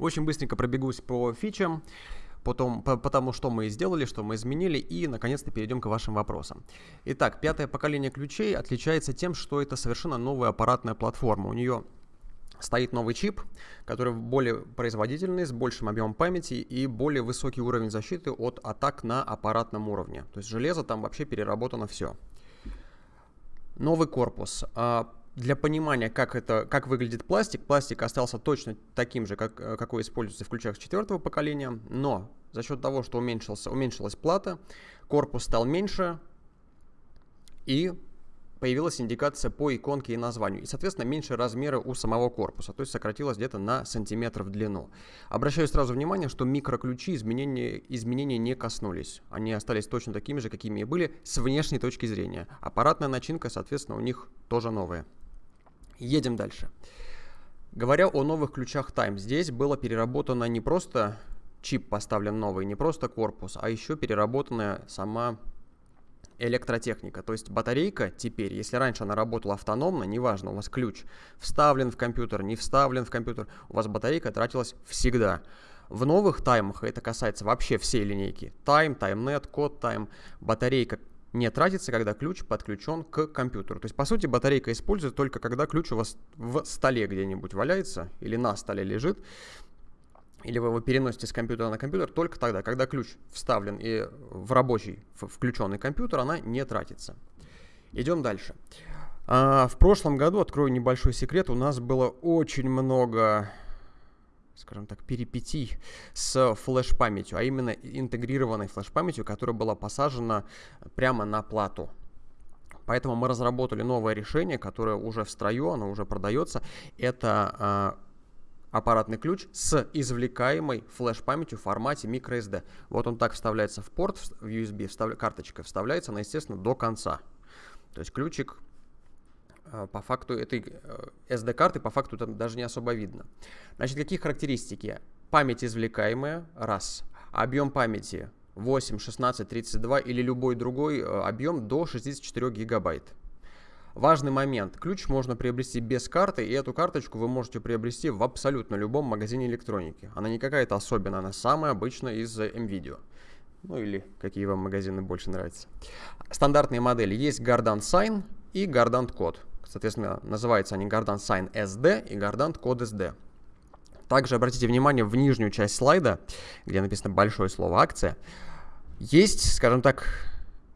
Очень быстренько пробегусь по фичам, потом, по, по тому, что мы сделали, что мы изменили, и, наконец-то, перейдем к вашим вопросам. Итак, пятое поколение ключей отличается тем, что это совершенно новая аппаратная платформа. У нее стоит новый чип, который более производительный, с большим объемом памяти и более высокий уровень защиты от атак на аппаратном уровне. То есть железо там вообще переработано все. Новый корпус. Для понимания, как, это, как выглядит пластик, пластик остался точно таким же, как, э, какой используется в ключах четвертого поколения, но за счет того, что уменьшился, уменьшилась плата, корпус стал меньше, и появилась индикация по иконке и названию. И, соответственно, меньше размеры у самого корпуса, то есть сократилось где-то на сантиметр в длину. Обращаю сразу внимание, что микроключи изменения, изменения не коснулись. Они остались точно такими же, какими и были с внешней точки зрения. Аппаратная начинка, соответственно, у них тоже новая. Едем дальше. Говоря о новых ключах Time, здесь было переработано не просто чип поставлен новый, не просто корпус, а еще переработанная сама электротехника. То есть батарейка теперь, если раньше она работала автономно, неважно, у вас ключ вставлен в компьютер, не вставлен в компьютер, у вас батарейка тратилась всегда. В новых таймах, это касается вообще всей линейки, Time, TimeNet, код Time, батарейка не тратится, когда ключ подключен к компьютеру. То есть, по сути, батарейка используется только когда ключ у вас в столе где-нибудь валяется или на столе лежит, или вы его переносите с компьютера на компьютер только тогда, когда ключ вставлен и в рабочий включенный компьютер, она не тратится. Идем дальше. А, в прошлом году, открою небольшой секрет, у нас было очень много, скажем так, перипетий с флеш-памятью, а именно интегрированной флеш-памятью, которая была посажена прямо на плату. Поэтому мы разработали новое решение, которое уже в строю, оно уже продается. Это а, аппаратный ключ с извлекаемой флеш-памятью в формате microSD. Вот он так вставляется в порт, в USB, встав... карточка вставляется, она, естественно, до конца. То есть ключик по факту этой SD-карты э, по факту там даже не особо видно. Значит, какие характеристики? Память извлекаемая, раз. Объем памяти 8, 16, 32 или любой другой э, объем до 64 гигабайт. Важный момент. Ключ можно приобрести без карты, и эту карточку вы можете приобрести в абсолютно любом магазине электроники. Она не какая-то особенная, она самая обычная из NVIDIA. Ну или какие вам магазины больше нравятся. Стандартные модели. Есть Gardant Sign и Gardant Code. Соответственно, называются они Gardant Sign SD и Gardant Code SD. Также обратите внимание в нижнюю часть слайда, где написано большое слово «акция». Есть, скажем так,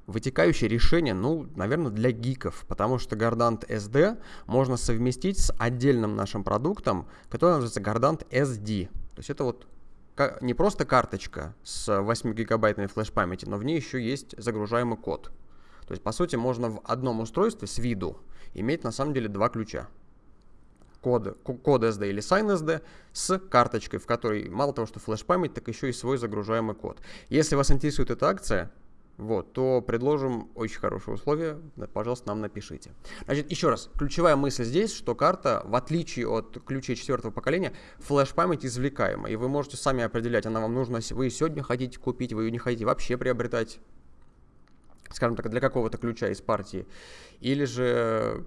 вытекающее решение, ну, наверное, для гиков, потому что Gardant SD можно совместить с отдельным нашим продуктом, который называется Gardant SD. То есть это вот не просто карточка с 8 гигабайтной флеш-памяти, но в ней еще есть загружаемый код. То есть, по сути, можно в одном устройстве с виду иметь на самом деле два ключа. Код, код SD или Sign SD с карточкой, в которой мало того, что флеш-память, так еще и свой загружаемый код. Если вас интересует эта акция, вот, то предложим очень хорошие условия, пожалуйста, нам напишите. Значит, еще раз, ключевая мысль здесь, что карта, в отличие от ключей четвертого поколения, флеш-память извлекаема, и вы можете сами определять, она вам нужна, вы сегодня хотите купить, вы ее не хотите вообще приобретать, скажем так, для какого-то ключа из партии, или же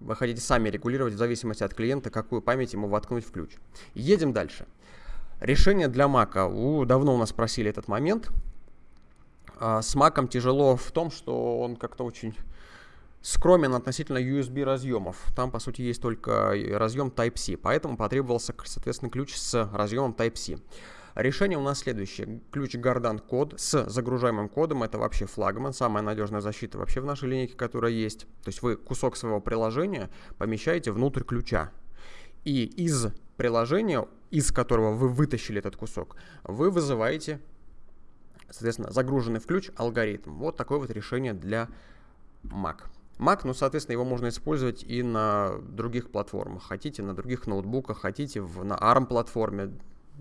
вы хотите сами регулировать в зависимости от клиента, какую память ему воткнуть в ключ. Едем дальше. Решение для. У, давно у нас просили этот момент. А с Mac тяжело в том, что он как-то очень скромен относительно USB разъемов. Там, по сути, есть только разъем Type-C, поэтому потребовался, соответственно, ключ с разъемом Type-C. Решение у нас следующее. Ключ Gardant код с загружаемым кодом. Это вообще флагман, самая надежная защита вообще в нашей линейке, которая есть. То есть вы кусок своего приложения помещаете внутрь ключа. И из приложения, из которого вы вытащили этот кусок, вы вызываете соответственно, загруженный в ключ алгоритм. Вот такое вот решение для Mac. Mac, ну, соответственно, его можно использовать и на других платформах. Хотите на других ноутбуках, хотите в, на ARM-платформе,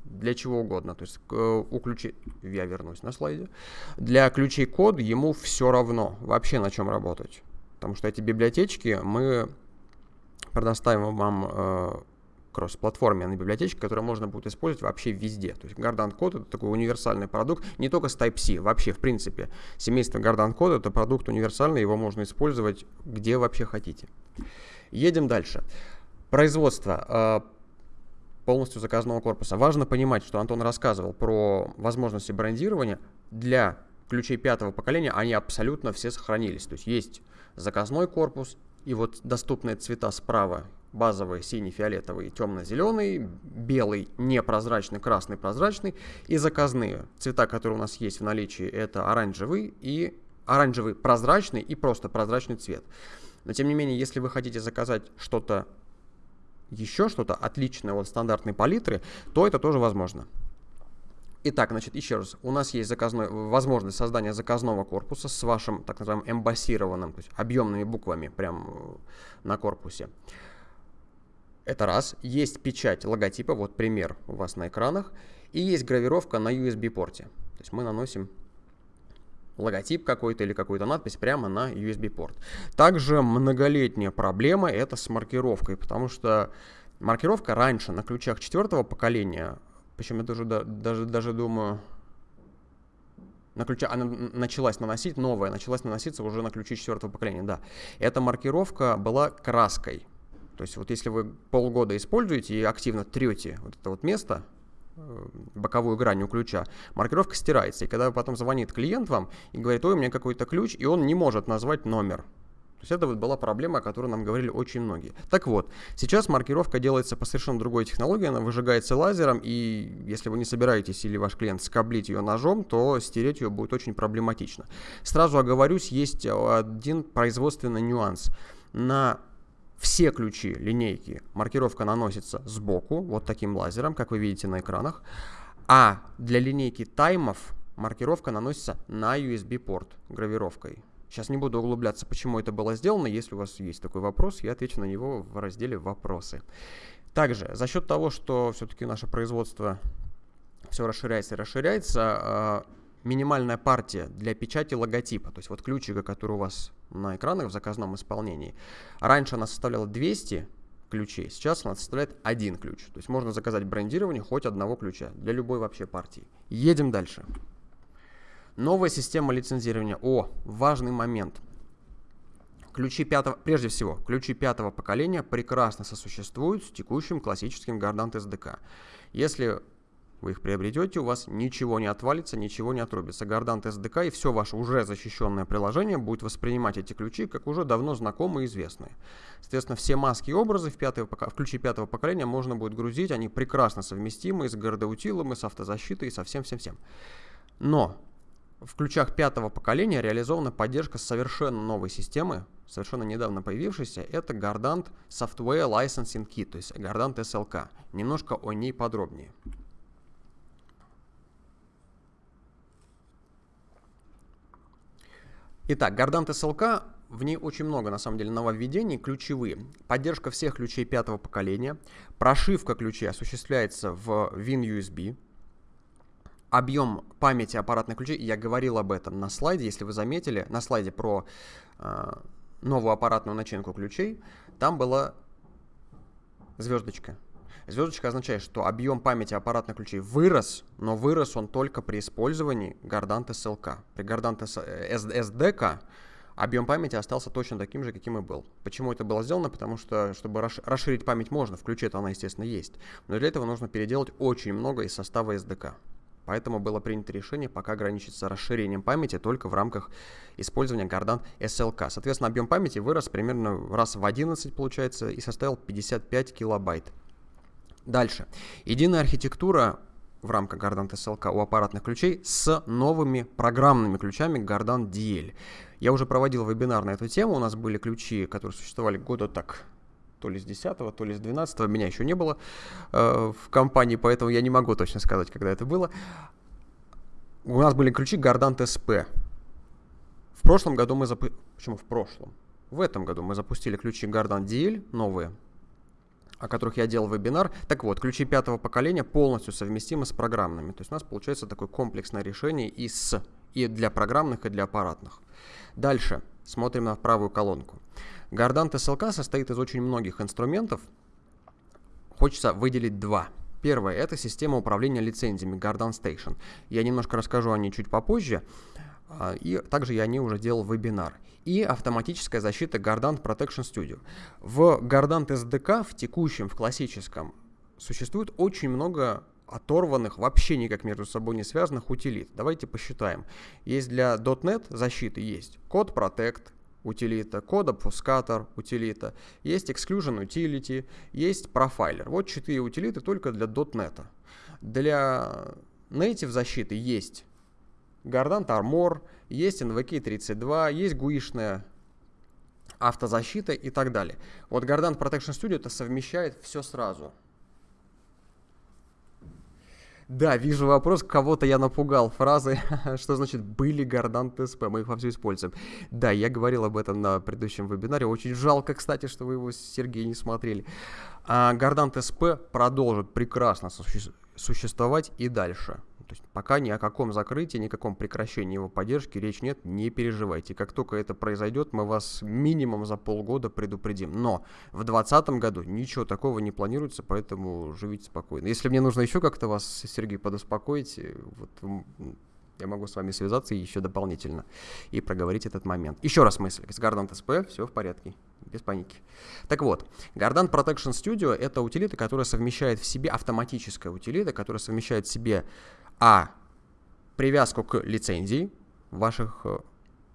для чего угодно. То есть у ключей, я вернусь на слайде, для ключей код ему все равно вообще на чем работать. Потому что эти библиотечки мы предоставим вам э, кросс-платформенной библиотечки, которую можно будет использовать вообще везде. То есть Gardant Code это такой универсальный продукт, не только с Type-C, вообще в принципе. Семейство Gardant Code это продукт универсальный, его можно использовать где вообще хотите. Едем дальше. Производство. Полностью заказного корпуса. Важно понимать, что Антон рассказывал про возможности брендирования. Для ключей пятого поколения они абсолютно все сохранились. То есть есть заказной корпус, и вот доступные цвета справа базовый синий, фиолетовый, темно-зеленый, белый, непрозрачный, красный, прозрачный и заказные. Цвета, которые у нас есть в наличии, это оранжевый и оранжевый прозрачный и просто прозрачный цвет. Но тем не менее, если вы хотите заказать что-то еще, что-то отличное от стандартной палитры, то это тоже возможно. Итак, значит, еще раз, у нас есть заказной, возможность создания заказного корпуса с вашим так называемым эмбассированным, то есть объемными буквами прямо на корпусе. Это раз. Есть печать логотипа, вот пример у вас на экранах. И есть гравировка на USB-порте. То есть мы наносим логотип какой-то или какую-то надпись прямо на USB-порт. Также многолетняя проблема это с маркировкой, потому что маркировка раньше на ключах четвертого поколения, причем я даже, даже, даже думаю, на ключа, она началась наносить, новая, началась наноситься уже на ключи четвертого поколения, да. Эта маркировка была краской. То есть вот если вы полгода используете и активно трете вот это вот место, боковую грань у ключа, маркировка стирается. И когда потом звонит клиент вам и говорит, ой, у меня какой-то ключ, и он не может назвать номер. То есть это вот была проблема, о которой нам говорили очень многие. Так вот, сейчас маркировка делается по совершенно другой технологии, она выжигается лазером, и если вы не собираетесь или ваш клиент скоблить ее ножом, то стереть ее будет очень проблематично. Сразу оговорюсь, есть один производственный нюанс. На все ключи линейки маркировка наносится сбоку, вот таким лазером, как вы видите на экранах. А для линейки таймов маркировка наносится на USB-порт гравировкой. Сейчас не буду углубляться, почему это было сделано. Если у вас есть такой вопрос, я отвечу на него в разделе «Вопросы». Также, за счет того, что все-таки наше производство все расширяется и расширяется, а, минимальная партия для печати логотипа, то есть вот ключика, который у вас на экранах в заказном исполнении. Раньше она составляла 200 ключей, сейчас она составляет один ключ. То есть можно заказать брендирование хоть одного ключа для любой вообще партии. Едем дальше. Новая система лицензирования. О, важный момент. Ключи пятого, прежде всего, ключи пятого поколения прекрасно сосуществуют с текущим классическим Gardant SDK. Если вы их приобретете, у вас ничего не отвалится, ничего не отрубится. Gardant SDK и все ваше уже защищенное приложение будет воспринимать эти ключи как уже давно знакомые и известные. Соответственно, все маски и образы в, пятого, в ключи пятого поколения можно будет грузить, они прекрасно совместимы с гордоутилом, и с автозащитой, и со всем-всем-всем. Но в ключах пятого поколения реализована поддержка совершенно новой системы, совершенно недавно появившейся. Это Gardant Software Licensing Kit, то есть Gardant SLK. Немножко о ней подробнее. Итак, Gardant SLK, в ней очень много, на самом деле, нововведений, ключевые. Поддержка всех ключей пятого поколения, прошивка ключей осуществляется в WinUSB, объем памяти аппаратных ключей, я говорил об этом на слайде, если вы заметили, на слайде про э, новую аппаратную начинку ключей, там была звездочка. Звездочка означает, что объем памяти аппаратных ключей вырос, но вырос он только при использовании Gardant SLK. При Gardant SDK объем памяти остался точно таким же, каким и был. Почему это было сделано? Потому что, чтобы расширить память можно, в ключе-то она, естественно, есть. Но для этого нужно переделать очень много из состава SDK. Поэтому было принято решение пока ограничиться расширением памяти только в рамках использования Gardant SLK. Соответственно, объем памяти вырос примерно раз в 11, получается, и составил 55 килобайт. Дальше. Единая архитектура в рамках Gardant SLK у аппаратных ключей с новыми программными ключами Gardant DL. Я уже проводил вебинар на эту тему. У нас были ключи, которые существовали года так то ли с 10 то ли с 12 меня еще не было э, в компании, поэтому я не могу точно сказать, когда это было. У нас были ключи Gardant SP. В прошлом году мы запустили... Почему в прошлом? В этом году мы запустили ключи Gardant DL новые, о которых я делал вебинар. Так вот, ключи пятого поколения полностью совместимы с программными. То есть у нас получается такое комплексное решение и, с, и для программных, и для аппаратных. Дальше смотрим на правую колонку. Gardant SLK состоит из очень многих инструментов. Хочется выделить два. Первое – это система управления лицензиями Gardant Station. Я немножко расскажу о ней чуть попозже. А, и также я о ней уже делал вебинар и автоматическая защита Gardant Protection Studio. В Gardant SDK в текущем, в классическом существует очень много оторванных, вообще никак между собой не связанных утилит. Давайте посчитаем. Есть для .NET защиты есть код Protect, утилита, код обфускатор утилита, есть exclusion utility, есть профайлер. Вот четыре утилиты только для .NET. Для native защиты есть Gardant Armor, есть NVK32, есть гуишная автозащита и так далее. Вот Gardant Protection Studio это совмещает все сразу. Да, вижу вопрос, кого-то я напугал фразой, что значит «были Гордант СП», мы их вовсю используем. Да, я говорил об этом на предыдущем вебинаре, очень жалко, кстати, что вы его, Сергей, не смотрели. А Гордант СП продолжит прекрасно существовать и дальше. То есть пока ни о каком закрытии, ни о каком прекращении его поддержки речь нет, не переживайте. Как только это произойдет, мы вас минимум за полгода предупредим. Но в 2020 году ничего такого не планируется, поэтому живите спокойно. Если мне нужно еще как-то вас, Сергей, подуспокоить, э, вот я могу с вами связаться еще дополнительно и проговорить этот момент. Еще раз мысль. С Gardant SP все в порядке, без паники. Так вот, Gardant Protection Studio — это утилита, которая совмещает в себе автоматическая утилита, которая совмещает в себе а. Привязку к лицензии ваших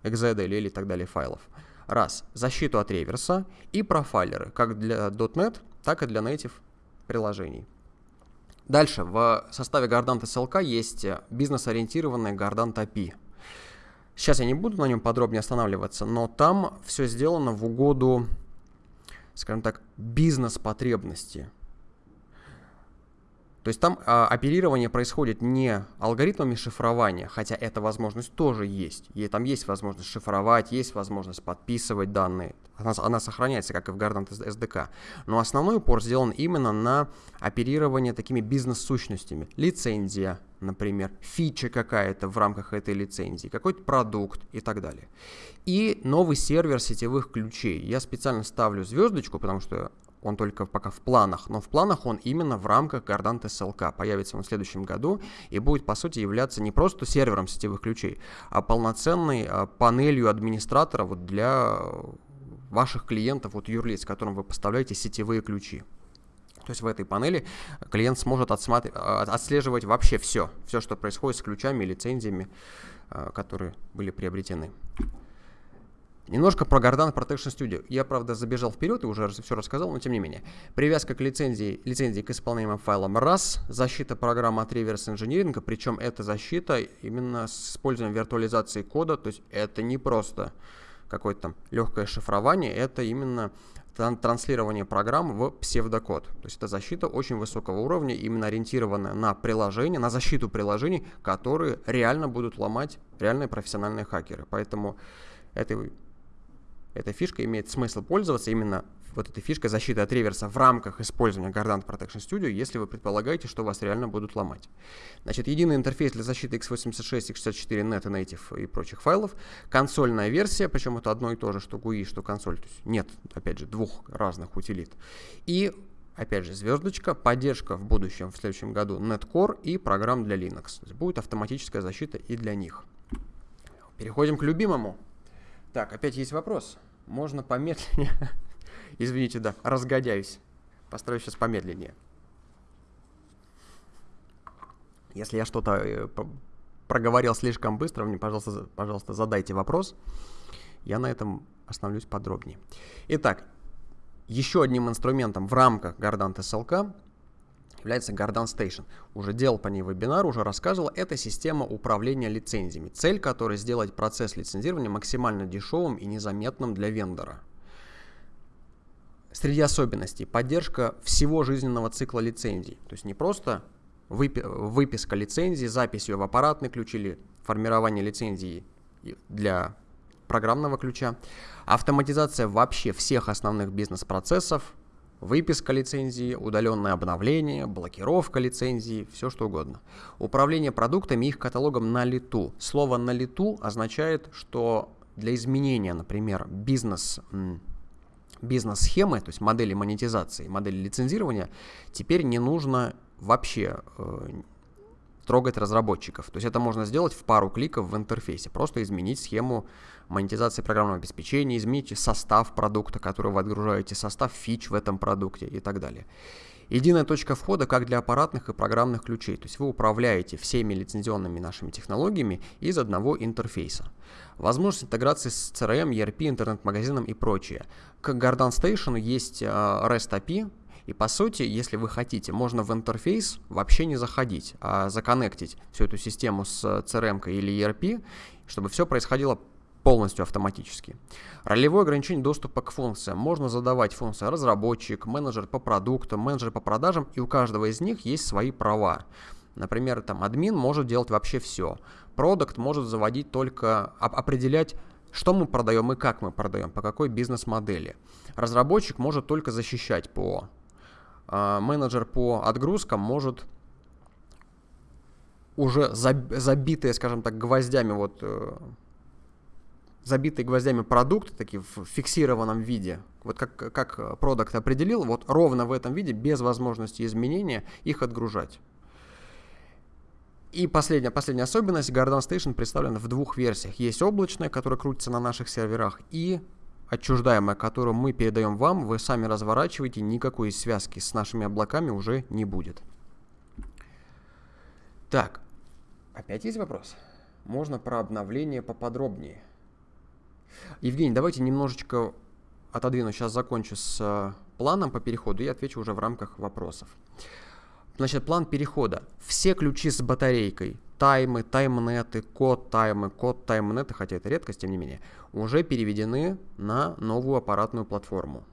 XZ или так далее файлов. Раз. Защиту от реверса и профайлеры, как для .NET, так и для native приложений. Дальше, в составе Gardant SLK есть бизнес-ориентированный Gardant API. Сейчас я не буду на нем подробнее останавливаться, но там все сделано в угоду, скажем так, бизнес-потребности то есть там а, оперирование происходит не алгоритмами шифрования, хотя эта возможность тоже есть. И там есть возможность шифровать, есть возможность подписывать данные. Она, она сохраняется, как и в Gardant SDK. Но основной упор сделан именно на оперирование такими бизнес-сущностями. Лицензия, например, фича какая-то в рамках этой лицензии, какой-то продукт и так далее. И новый сервер сетевых ключей. Я специально ставлю звездочку, потому что он только пока в планах, но в планах он именно в рамках Gardant SLK. Появится он в следующем году и будет, по сути, являться не просто сервером сетевых ключей, а полноценной а, панелью администратора вот для ваших клиентов, вот юрлиц, которым вы поставляете сетевые ключи. То есть в этой панели клиент сможет. А, отслеживать вообще все, все, что происходит с ключами и лицензиями, а, которые были приобретены. Немножко про Gardant Protection Studio. Я, правда, забежал вперед и уже все рассказал, но тем не менее. Привязка к лицензии, лицензии к исполняемым файлам раз, защита программы от реверс инжиниринга, причем эта защита именно с использованием виртуализации кода, то есть это не просто какое-то там легкое шифрование, это именно транслирование программ в псевдокод. То есть это защита очень высокого уровня, именно ориентированная на приложения, на защиту приложений, которые реально будут ломать реальные профессиональные хакеры. Поэтому этой эта фишка имеет смысл пользоваться именно вот этой фишкой защиты от реверса в рамках использования Gardant Protection Studio, если вы предполагаете, что вас реально будут ломать. Значит, единый интерфейс для защиты x86, x64, net, native и прочих файлов, консольная версия, причем это одно и то же, что GUI, что консоль, то есть нет, опять же, двух разных утилит. И опять же, звездочка, поддержка в будущем, в следующем году Netcore и программ для Linux. Будет автоматическая защита и для них. Переходим к любимому. Так, опять есть вопрос. Можно помедленнее? Извините, да, разгодяюсь. Постараюсь сейчас помедленнее. Если я что-то э, проговорил слишком быстро, мне, пожалуйста, пожалуйста, задайте вопрос. Я на этом остановлюсь подробнее. Итак, еще одним инструментом в рамках Gardant SLK является Gardant Station. Уже делал по ней вебинар, уже рассказывал. Это система управления лицензиями. Цель которой сделать процесс лицензирования максимально дешевым и незаметным для вендора. Среди особенностей поддержка всего жизненного цикла лицензий. То есть не просто выпи выписка лицензии, запись ее в аппаратный ключ или формирование лицензии для программного ключа, автоматизация вообще всех основных бизнес-процессов, Выписка лицензии, удаленное обновление, блокировка лицензии, все что угодно. Управление продуктами и их каталогом на лету. Слово на лету означает, что для изменения, например, бизнес бизнес-схемы, то есть модели монетизации, модели лицензирования, теперь не нужно вообще э, трогать разработчиков. То есть это можно сделать в пару кликов в интерфейсе. Просто изменить схему монетизации программного обеспечения, изменить состав продукта, который вы отгружаете, состав фич в этом продукте и так далее. Единая точка входа как для аппаратных и программных ключей. То есть вы управляете всеми лицензионными нашими технологиями из одного интерфейса. Возможность интеграции с CRM, ERP, интернет-магазином и прочее. К Garden Station есть а, REST API, и по сути, если вы хотите, можно в интерфейс вообще не заходить, а законнектить всю эту систему с CRM или ERP, чтобы все происходило полностью автоматически. Ролевое ограничение доступа к функциям. Можно задавать функции разработчик, менеджер по продуктам, менеджер по продажам, и у каждого из них есть свои права. Например, там админ может делать вообще все. Продукт может заводить только, определять, что мы продаем и как мы продаем, по какой бизнес-модели. Разработчик может только защищать ПО. А менеджер по отгрузкам может уже забитые, скажем так, гвоздями вот э, забитые гвоздями продукты, такие в фиксированном виде, вот как, как продукт определил, вот ровно в этом виде, без возможности изменения, их отгружать. И последняя, последняя особенность, Garden Station представлена в двух версиях. Есть облачная, которая крутится на наших серверах, и отчуждаемая, которую мы передаем вам, вы сами разворачиваете, никакой связки с нашими облаками уже не будет. Так, опять есть вопрос? Можно про обновление поподробнее. Евгений, давайте немножечко отодвину, сейчас закончу с э, планом по переходу и отвечу уже в рамках вопросов. Значит, план перехода. Все ключи с батарейкой, таймы, таймнеты, код таймы, код таймнеты, хотя это редкость, тем не менее, уже переведены на новую аппаратную платформу.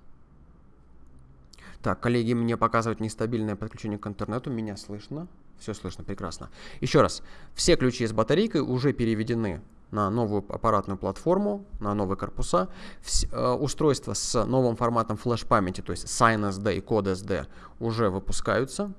Так, коллеги, мне показывают нестабильное подключение к интернету, меня слышно? Все слышно, прекрасно. Еще раз, все ключи с батарейкой уже переведены на новую аппаратную платформу, на новые корпуса. Э, устройства с новым форматом флеш-памяти, то есть SignSD и CodeSD, уже выпускаются.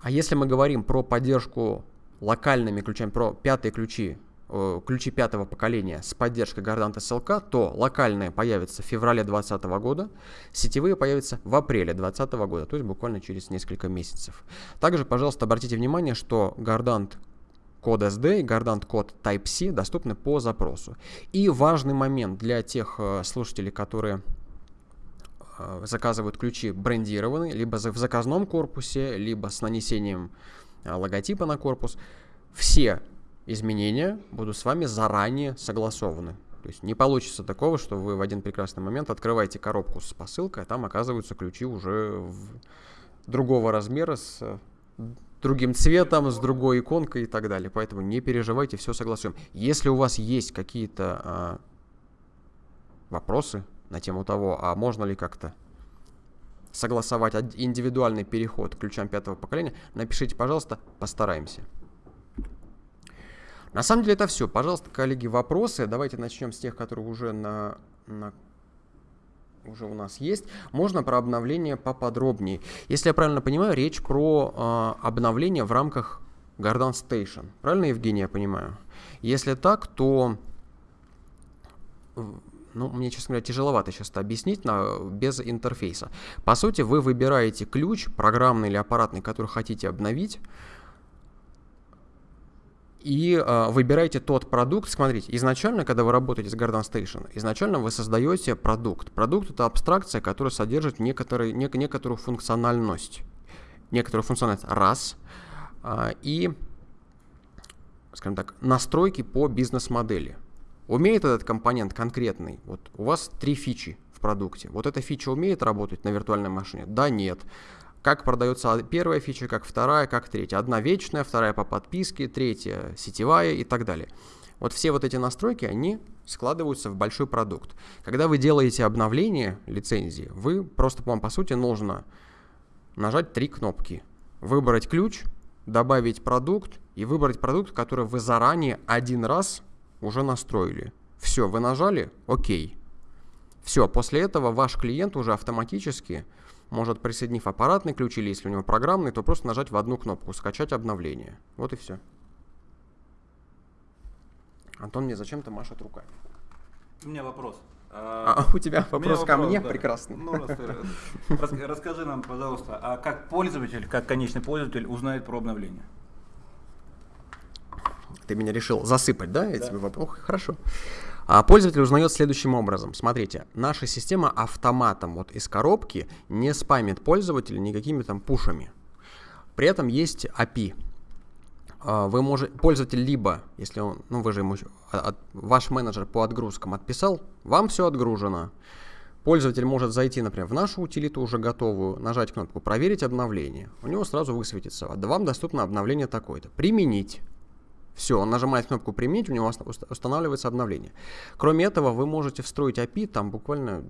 А если мы говорим про поддержку локальными ключами, про пятые ключи, э, ключи пятого поколения с поддержкой Gardant SLK, то локальные появятся в феврале 2020 года, сетевые появятся в апреле 2020 года, то есть буквально через несколько месяцев. Также, пожалуйста, обратите внимание, что Gardant код SD и Gardant код Type-C доступны по запросу. И важный момент для тех э, слушателей, которые э, заказывают ключи брендированные, либо в заказном корпусе, либо с нанесением э, логотипа на корпус, все изменения будут с вами заранее согласованы. То есть не получится такого, что вы в один прекрасный момент открываете коробку с посылкой, а там оказываются ключи уже в другого размера с другим цветом, с другой иконкой и так далее. Поэтому не переживайте, все согласуем. Если у вас есть какие-то а, вопросы на тему того, а можно ли как-то согласовать индивидуальный переход к ключам пятого поколения, напишите, пожалуйста, постараемся. На самом деле это все. Пожалуйста, коллеги, вопросы. Давайте начнем с тех, которые уже на, на уже у нас есть. Можно про обновление поподробнее. Если я правильно понимаю, речь про э, обновление в рамках Garden Station. Правильно, Евгений, я понимаю? Если так, то ну, мне, честно говоря, тяжеловато сейчас это объяснить на, без интерфейса. По сути, вы выбираете ключ, программный или аппаратный, который хотите обновить, и э, выбираете тот продукт. Смотрите, изначально, когда вы работаете с Garden Station, изначально вы создаете продукт. Продукт это абстракция, которая содержит некоторые, нек, некоторую функциональность. Некоторую функциональность раз. Э, и, скажем так, настройки по бизнес-модели. Умеет этот компонент конкретный? Вот у вас три фичи в продукте. Вот эта фича умеет работать на виртуальной машине? Да, нет как продается первая фича, как вторая, как третья. Одна вечная, вторая по подписке, третья сетевая и так далее. Вот все вот эти настройки, они складываются в большой продукт. Когда вы делаете обновление лицензии, вы просто, вам по сути нужно нажать три кнопки. Выбрать ключ, добавить продукт и выбрать продукт, который вы заранее один раз уже настроили. Все, вы нажали, окей. Все, после этого ваш клиент уже автоматически может, присоединив аппаратный ключ или если у него программный, то просто нажать в одну кнопку «Скачать обновление». Вот и все. Антон мне зачем-то машет руками. У меня вопрос. А, а у тебя вопрос ко мне? Да. Прекрасно. Ну, рас, расскажи нам, пожалуйста, а как пользователь, как конечный пользователь узнает про обновление? Ты меня решил засыпать, да, этими да. вопросами? Хорошо. А пользователь узнает следующим образом. Смотрите, наша система автоматом вот из коробки не спамит пользователя никакими там пушами. При этом есть API. А, вы можете, пользователь либо, если он, ну вы же ему, от, ваш менеджер по отгрузкам отписал, вам все отгружено. Пользователь может зайти, например, в нашу утилиту уже готовую, нажать кнопку «Проверить обновление». У него сразу высветится, да вам доступно обновление такое-то. Применить. Все, он нажимает кнопку «Применить», у него устанавливается обновление. Кроме этого, вы можете встроить API, там буквально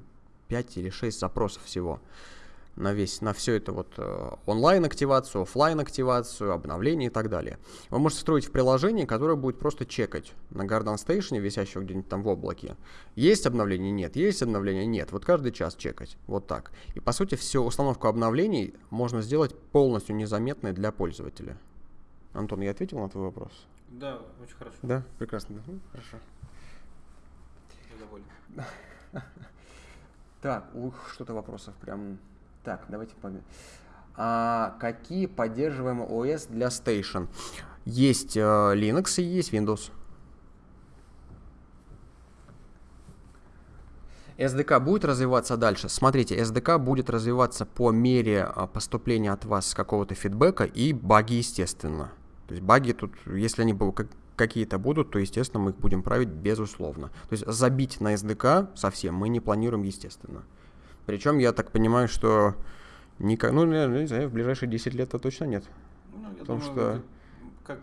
5 или 6 запросов всего на весь, на все это вот э, онлайн-активацию, офлайн активацию обновление и так далее. Вы можете строить в приложении, которое будет просто чекать на Garden Station, висящего где-нибудь там в облаке. Есть обновление? Нет. Есть обновление? Нет. Вот каждый час чекать. Вот так. И по сути всю установку обновлений можно сделать полностью незаметной для пользователя. Антон, я ответил на твой вопрос? Да, очень хорошо. Да, прекрасно. Ну, хорошо. Я доволен. Так, ух, что-то вопросов прям так, давайте погнали. А какие поддерживаемые ОС для Station? Есть э, Linux и есть Windows. SDK будет развиваться дальше? Смотрите, SDK будет развиваться по мере э, поступления от вас какого-то фидбэка и баги, естественно. То есть баги тут, если они какие-то будут, то, естественно, мы их будем править безусловно. То есть забить на SDK совсем мы не планируем, естественно. Причем я так понимаю, что никак, ну, не знаю, в ближайшие 10 лет то точно нет. Ну, я Потому думаю, что... как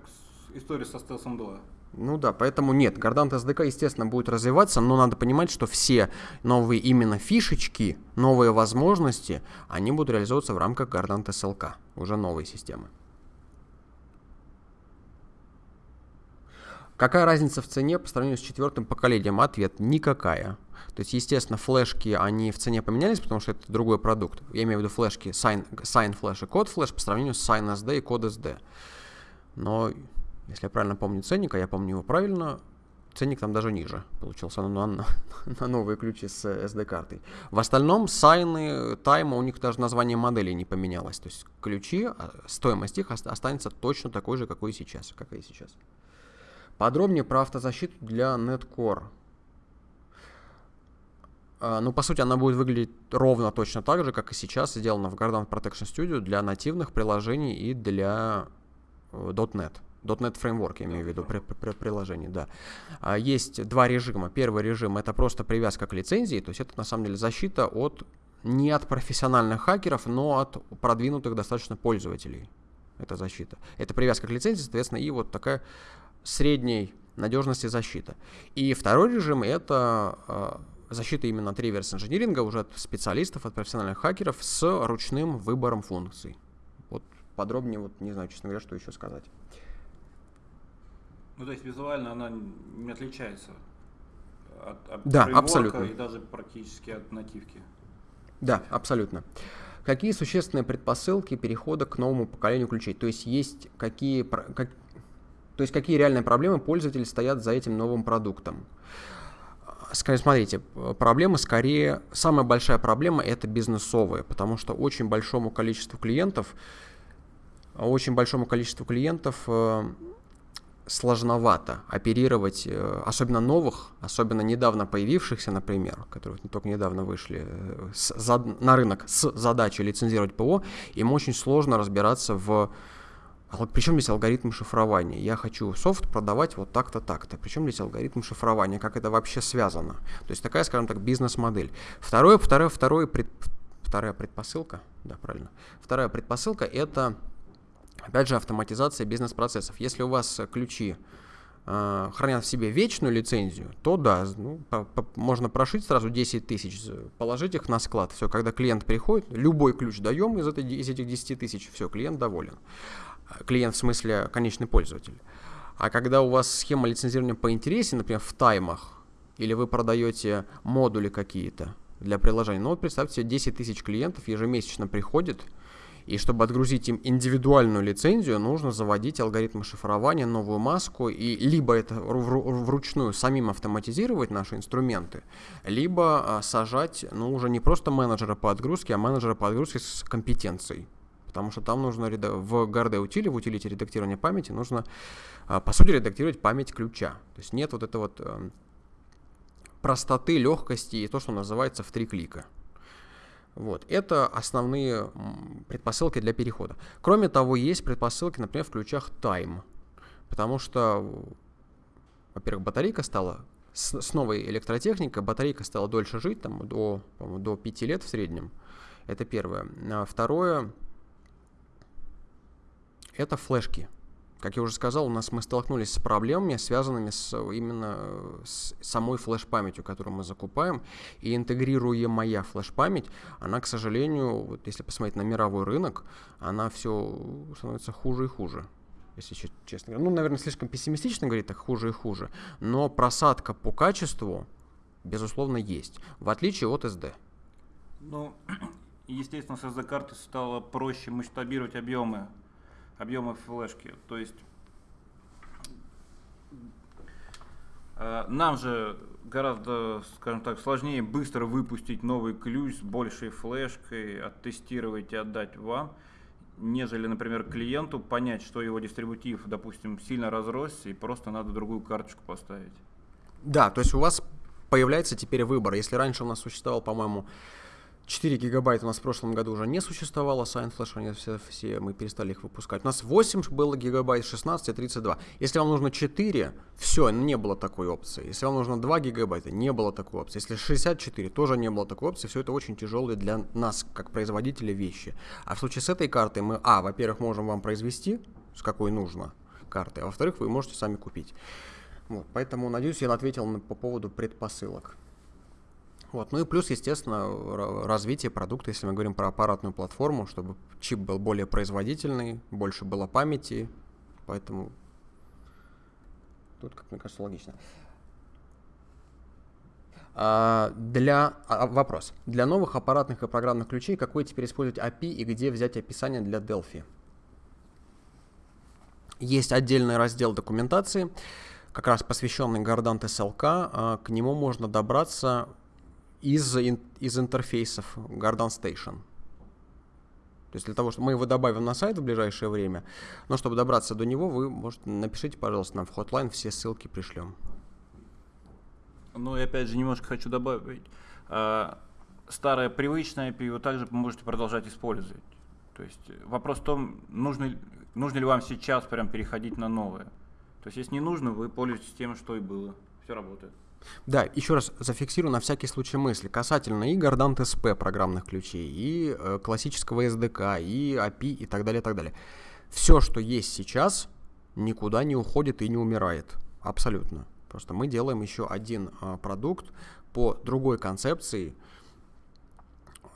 история со стелсом 2. Ну да, поэтому нет, Gardant SDK, естественно, будет развиваться, но надо понимать, что все новые именно фишечки, новые возможности, они будут реализовываться в рамках Gardant SLK, уже новой системы. Какая разница в цене по сравнению с четвертым поколением? Ответ – никакая. То есть, естественно, флешки, они в цене поменялись, потому что это другой продукт. Я имею в виду флешки Sign, Sign Flash и Code Flash по сравнению с Sign SD и Code SD. Но, если я правильно помню ценник, а я помню его правильно, ценник там даже ниже получился на, на, на новые ключи с SD-картой. В остальном сайны, тайма, у них даже название модели не поменялось. То есть ключи, а, стоимость их останется точно такой же, какой и сейчас. Как и сейчас. Подробнее про автозащиту для Netcore. А, ну, по сути, она будет выглядеть ровно точно так же, как и сейчас сделана в Garden Protection Studio для нативных приложений и для .NET. .NET Framework, я имею в виду, при, при, приложений, да. А, есть два режима. Первый режим — это просто привязка к лицензии, то есть это, на самом деле, защита от не от профессиональных хакеров, но от продвинутых достаточно пользователей. Это защита. Это привязка к лицензии, соответственно, и вот такая средней надежности защита. И второй режим — это а, защита именно от реверс-инжиниринга, уже от специалистов, от профессиональных хакеров с ручным выбором функций. Вот подробнее, вот не знаю, честно говоря, что еще сказать. Ну, то есть визуально она не отличается от, от да, абсолютно. и даже практически от нативки. Да, абсолютно. Какие существенные предпосылки перехода к новому поколению ключей? То есть есть какие, как, то есть какие реальные проблемы пользователей стоят за этим новым продуктом? смотрите, проблема скорее, самая большая проблема это бизнесовая, потому что очень большому количеству клиентов, очень большому количеству клиентов э, сложновато оперировать, э, особенно новых, особенно недавно появившихся, например, которые только недавно вышли э, на рынок с задачей лицензировать ПО, им очень сложно разбираться в а причем здесь алгоритм шифрования? Я хочу софт продавать вот так-то, так-то. Причем здесь алгоритм шифрования? Как это вообще связано? То есть такая, скажем так, бизнес-модель. Второе, второе, второе пред, вторая предпосылка, да, правильно. Вторая предпосылка это, опять же, автоматизация бизнес-процессов. Если у вас ключи э, хранят в себе вечную лицензию, то да, ну, по, по, можно прошить сразу 10 тысяч, положить их на склад. Все, когда клиент приходит, любой ключ даем из, этой, из этих 10 тысяч, все, клиент доволен клиент в смысле конечный пользователь. А когда у вас схема лицензирования поинтереснее, например, в таймах, или вы продаете модули какие-то для приложения, ну вот представьте себе, 10 тысяч клиентов ежемесячно приходит, и чтобы отгрузить им индивидуальную лицензию, нужно заводить алгоритмы шифрования, новую маску, и либо это вручную самим автоматизировать наши инструменты, либо а, сажать, ну, уже не просто менеджера по отгрузке, а менеджера по отгрузке с компетенцией потому что там нужно в GRD утиле, в утилите редактирования памяти, нужно, а, по сути, редактировать память ключа. То есть нет вот это вот эм, простоты, легкости и то, что называется в три клика. Вот. Это основные предпосылки для перехода. Кроме того, есть предпосылки, например, в ключах Time. Потому что, во-первых, батарейка стала с, с новой электротехникой, батарейка стала дольше жить, там, до, до 5 лет в среднем. Это первое. А второе, это флешки. Как я уже сказал, у нас мы столкнулись с проблемами, связанными с именно с самой флеш-памятью, которую мы закупаем. И интегрируемая флеш-память, она, к сожалению, вот если посмотреть на мировой рынок, она все становится хуже и хуже если честно говоря. Ну, наверное, слишком пессимистично говорить, так хуже и хуже. Но просадка по качеству, безусловно, есть. В отличие от SD. Ну, естественно, с SD-карты стало проще масштабировать объемы объемов флешки. То есть э, нам же гораздо, скажем так, сложнее быстро выпустить новый ключ с большей флешкой, оттестировать и отдать вам, нежели, например, клиенту понять, что его дистрибутив, допустим, сильно разросся и просто надо другую карточку поставить. Да, то есть у вас появляется теперь выбор. Если раньше у нас существовал, по-моему, 4 гигабайта у нас в прошлом году уже не существовало, Sign Flash, они все, все, мы перестали их выпускать. У нас 8 было гигабайт, 16 и 32. Если вам нужно 4, все, не было такой опции. Если вам нужно 2 гигабайта, не было такой опции. Если 64, тоже не было такой опции. Все это очень тяжелые для нас, как производителя, вещи. А в случае с этой картой мы, а, во-первых, можем вам произвести, с какой нужно карты, а во-вторых, вы можете сами купить. Вот, поэтому, надеюсь, я ответил на, по поводу предпосылок. Вот. Ну и плюс, естественно, развитие продукта, если мы говорим про аппаратную платформу, чтобы чип был более производительный, больше было памяти, поэтому тут, как мне кажется, логично. А, для а, вопрос. Для новых аппаратных и программных ключей какой теперь использовать API и где взять описание для Delphi? Есть отдельный раздел документации, как раз посвященный Gardant SLK. А, к нему можно добраться из, из интерфейсов Garden Station. То есть для того, чтобы мы его добавим на сайт в ближайшее время, но чтобы добраться до него, вы можете напишите, пожалуйста, нам в Hotline, все ссылки пришлем. Ну и опять же немножко хочу добавить. А, старое привычное API вы также можете продолжать использовать. То есть вопрос в том, нужно, нужно ли вам сейчас прям переходить на новое. То есть если не нужно, вы пользуетесь тем, что и было. Все работает. Да, еще раз зафиксирую на всякий случай мысли касательно и Gardant SP программных ключей, и э, классического SDK, и API и так далее, и так далее. Все, что есть сейчас, никуда не уходит и не умирает. Абсолютно. Просто мы делаем еще один э, продукт по другой концепции,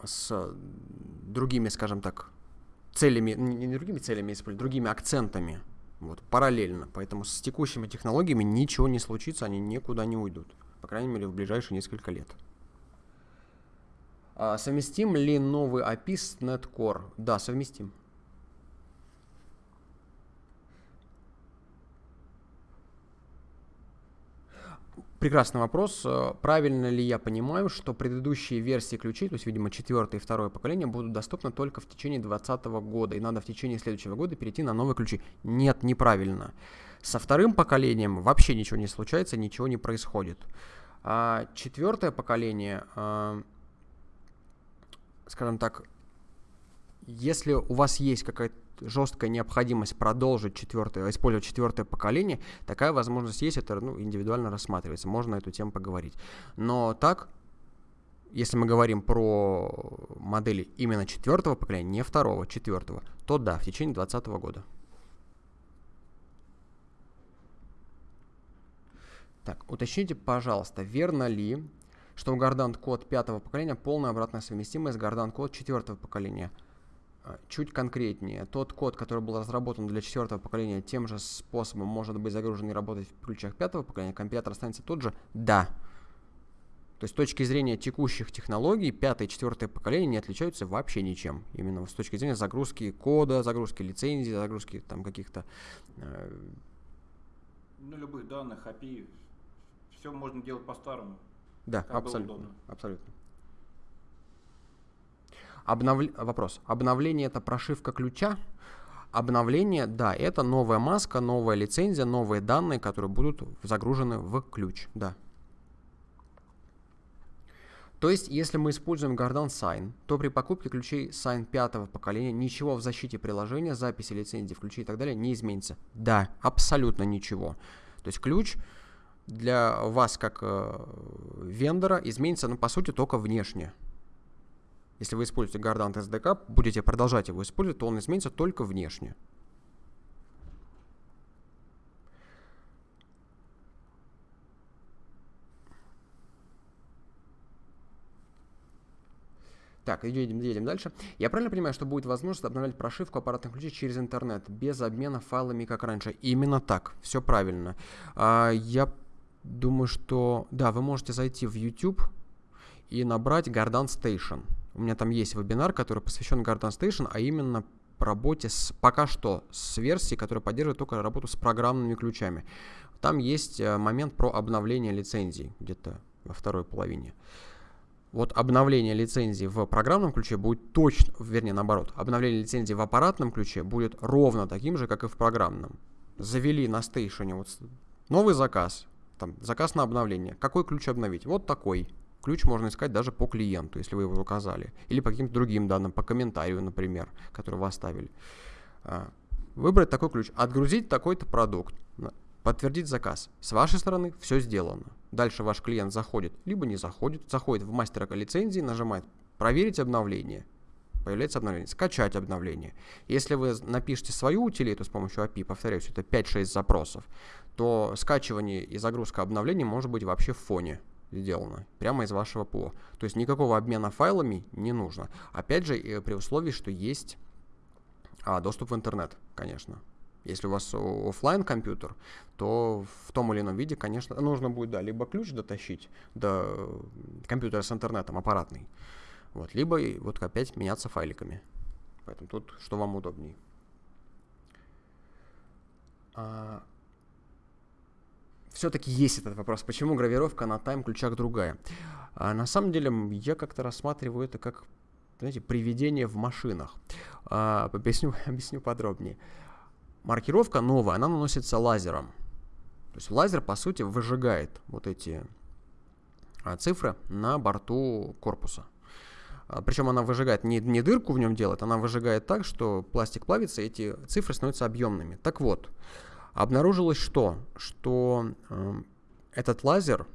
с другими, скажем так, целями, не другими целями, другими акцентами. Вот, параллельно. Поэтому с текущими технологиями ничего не случится, они никуда не уйдут. По крайней мере, в ближайшие несколько лет. А, совместим ли новый API с Netcore? Да, совместим. Прекрасный вопрос. Правильно ли я понимаю, что предыдущие версии ключей, то есть, видимо, четвертое и второе поколение, будут доступны только в течение 2020 года, и надо в течение следующего года перейти на новые ключи? Нет, неправильно. Со вторым поколением вообще ничего не случается, ничего не происходит. А четвертое поколение, а, скажем так, если у вас есть какая-то жесткая необходимость продолжить четвертое, использовать четвертое поколение, такая возможность есть, это ну, индивидуально рассматривается, можно на эту тему поговорить. Но так, если мы говорим про модели именно четвертого поколения, не второго, четвертого, то да, в течение 2020 года. Так, уточните, пожалуйста, верно ли, что у Gardant код пятого поколения полная обратная совместимость с Gardant код четвертого поколения – чуть конкретнее. Тот код, который был разработан для четвертого поколения, тем же способом может быть загружен и работать в ключах пятого поколения, компилятор останется тот же? Да. То есть с точки зрения текущих технологий, пятое и четвертое поколение не отличаются вообще ничем. Именно с точки зрения загрузки кода, загрузки лицензий, загрузки там каких-то... Э... Ну, любых данных, API, все можно делать по-старому. Да, абсолютно. Абсолютно. Обнов... Вопрос. Обновление это прошивка ключа? Обновление, да, это новая маска, новая лицензия, новые данные, которые будут загружены в ключ, да. То есть, если мы используем Gardan Sign, то при покупке ключей Sign пятого поколения ничего в защите приложения, записи лицензии в ключе и так далее не изменится. Да, абсолютно ничего. То есть ключ для вас как э, вендора изменится, ну, по сути, только внешне. Если вы используете Gardant SDK, будете продолжать его использовать, то он изменится только внешне. Так, едем, едем дальше. Я правильно понимаю, что будет возможность обновлять прошивку аппаратных ключей через интернет, без обмена файлами, как раньше? Именно так, все правильно. А, я думаю, что... Да, вы можете зайти в YouTube и набрать Gardan Station. У меня там есть вебинар, который посвящен Gardan Station, а именно работе с, пока что с версией, которая поддерживает только работу с программными ключами. Там есть э, момент про обновление лицензий где-то во второй половине. Вот обновление лицензии в программном ключе будет точно, вернее наоборот, обновление лицензии в аппаратном ключе будет ровно таким же, как и в программном. Завели на стейшене вот новый заказ, там, заказ на обновление. Какой ключ обновить? Вот такой. Ключ можно искать даже по клиенту, если вы его указали. Или по каким-то другим данным, по комментарию, например, который вы оставили. А, выбрать такой ключ, отгрузить такой-то продукт, подтвердить заказ. С вашей стороны все сделано. Дальше ваш клиент заходит, либо не заходит, заходит в мастера лицензии, нажимает «Проверить обновление». Появляется обновление. Скачать обновление. Если вы напишете свою утилиту с помощью API, повторяюсь, это 5-6 запросов, то скачивание и загрузка обновлений может быть вообще в фоне сделано, прямо из вашего ПО. То есть никакого обмена файлами не нужно. Опять же, при условии, что есть а, доступ в интернет, конечно. Если у вас офлайн компьютер, то в том или ином виде, конечно, нужно будет, да, либо ключ дотащить до компьютера с интернетом, аппаратный, вот, либо вот опять меняться файликами. Поэтому тут что вам удобнее. Все-таки есть этот вопрос, почему гравировка на тайм-ключах другая. А на самом деле я как-то рассматриваю это как, знаете, приведение в машинах. А, объясню, объясню подробнее. Маркировка новая, она наносится лазером. То есть лазер, по сути, выжигает вот эти а, цифры на борту корпуса. А, Причем она выжигает не, не дырку в нем делает, она выжигает так, что пластик плавится, и эти цифры становятся объемными. Так вот, обнаружилось что? Что э, этот лазер,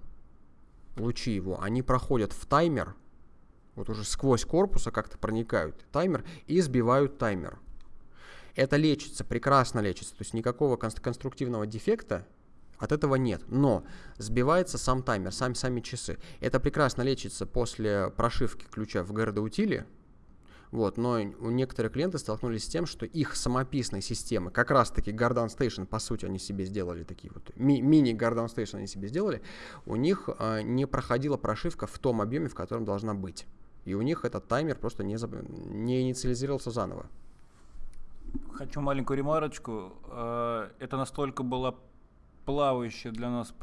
лучи его, они проходят в таймер, вот уже сквозь корпуса как-то проникают таймер и сбивают таймер. Это лечится, прекрасно лечится, то есть никакого конструктивного дефекта от этого нет. Но сбивается сам таймер, сами, сами часы. Это прекрасно лечится после прошивки ключа в GRD утиле. Вот, но у некоторых клиентов столкнулись с тем, что их самописные системы, как раз таки Gardan Station, по сути, они себе сделали такие вот, ми- мини Gardan Station они себе сделали, у них э, не проходила прошивка в том объеме, в котором должна быть. И у них этот таймер просто не, не инициализировался заново. Хочу маленькую ремарочку. Э, это настолько была плавающая для нас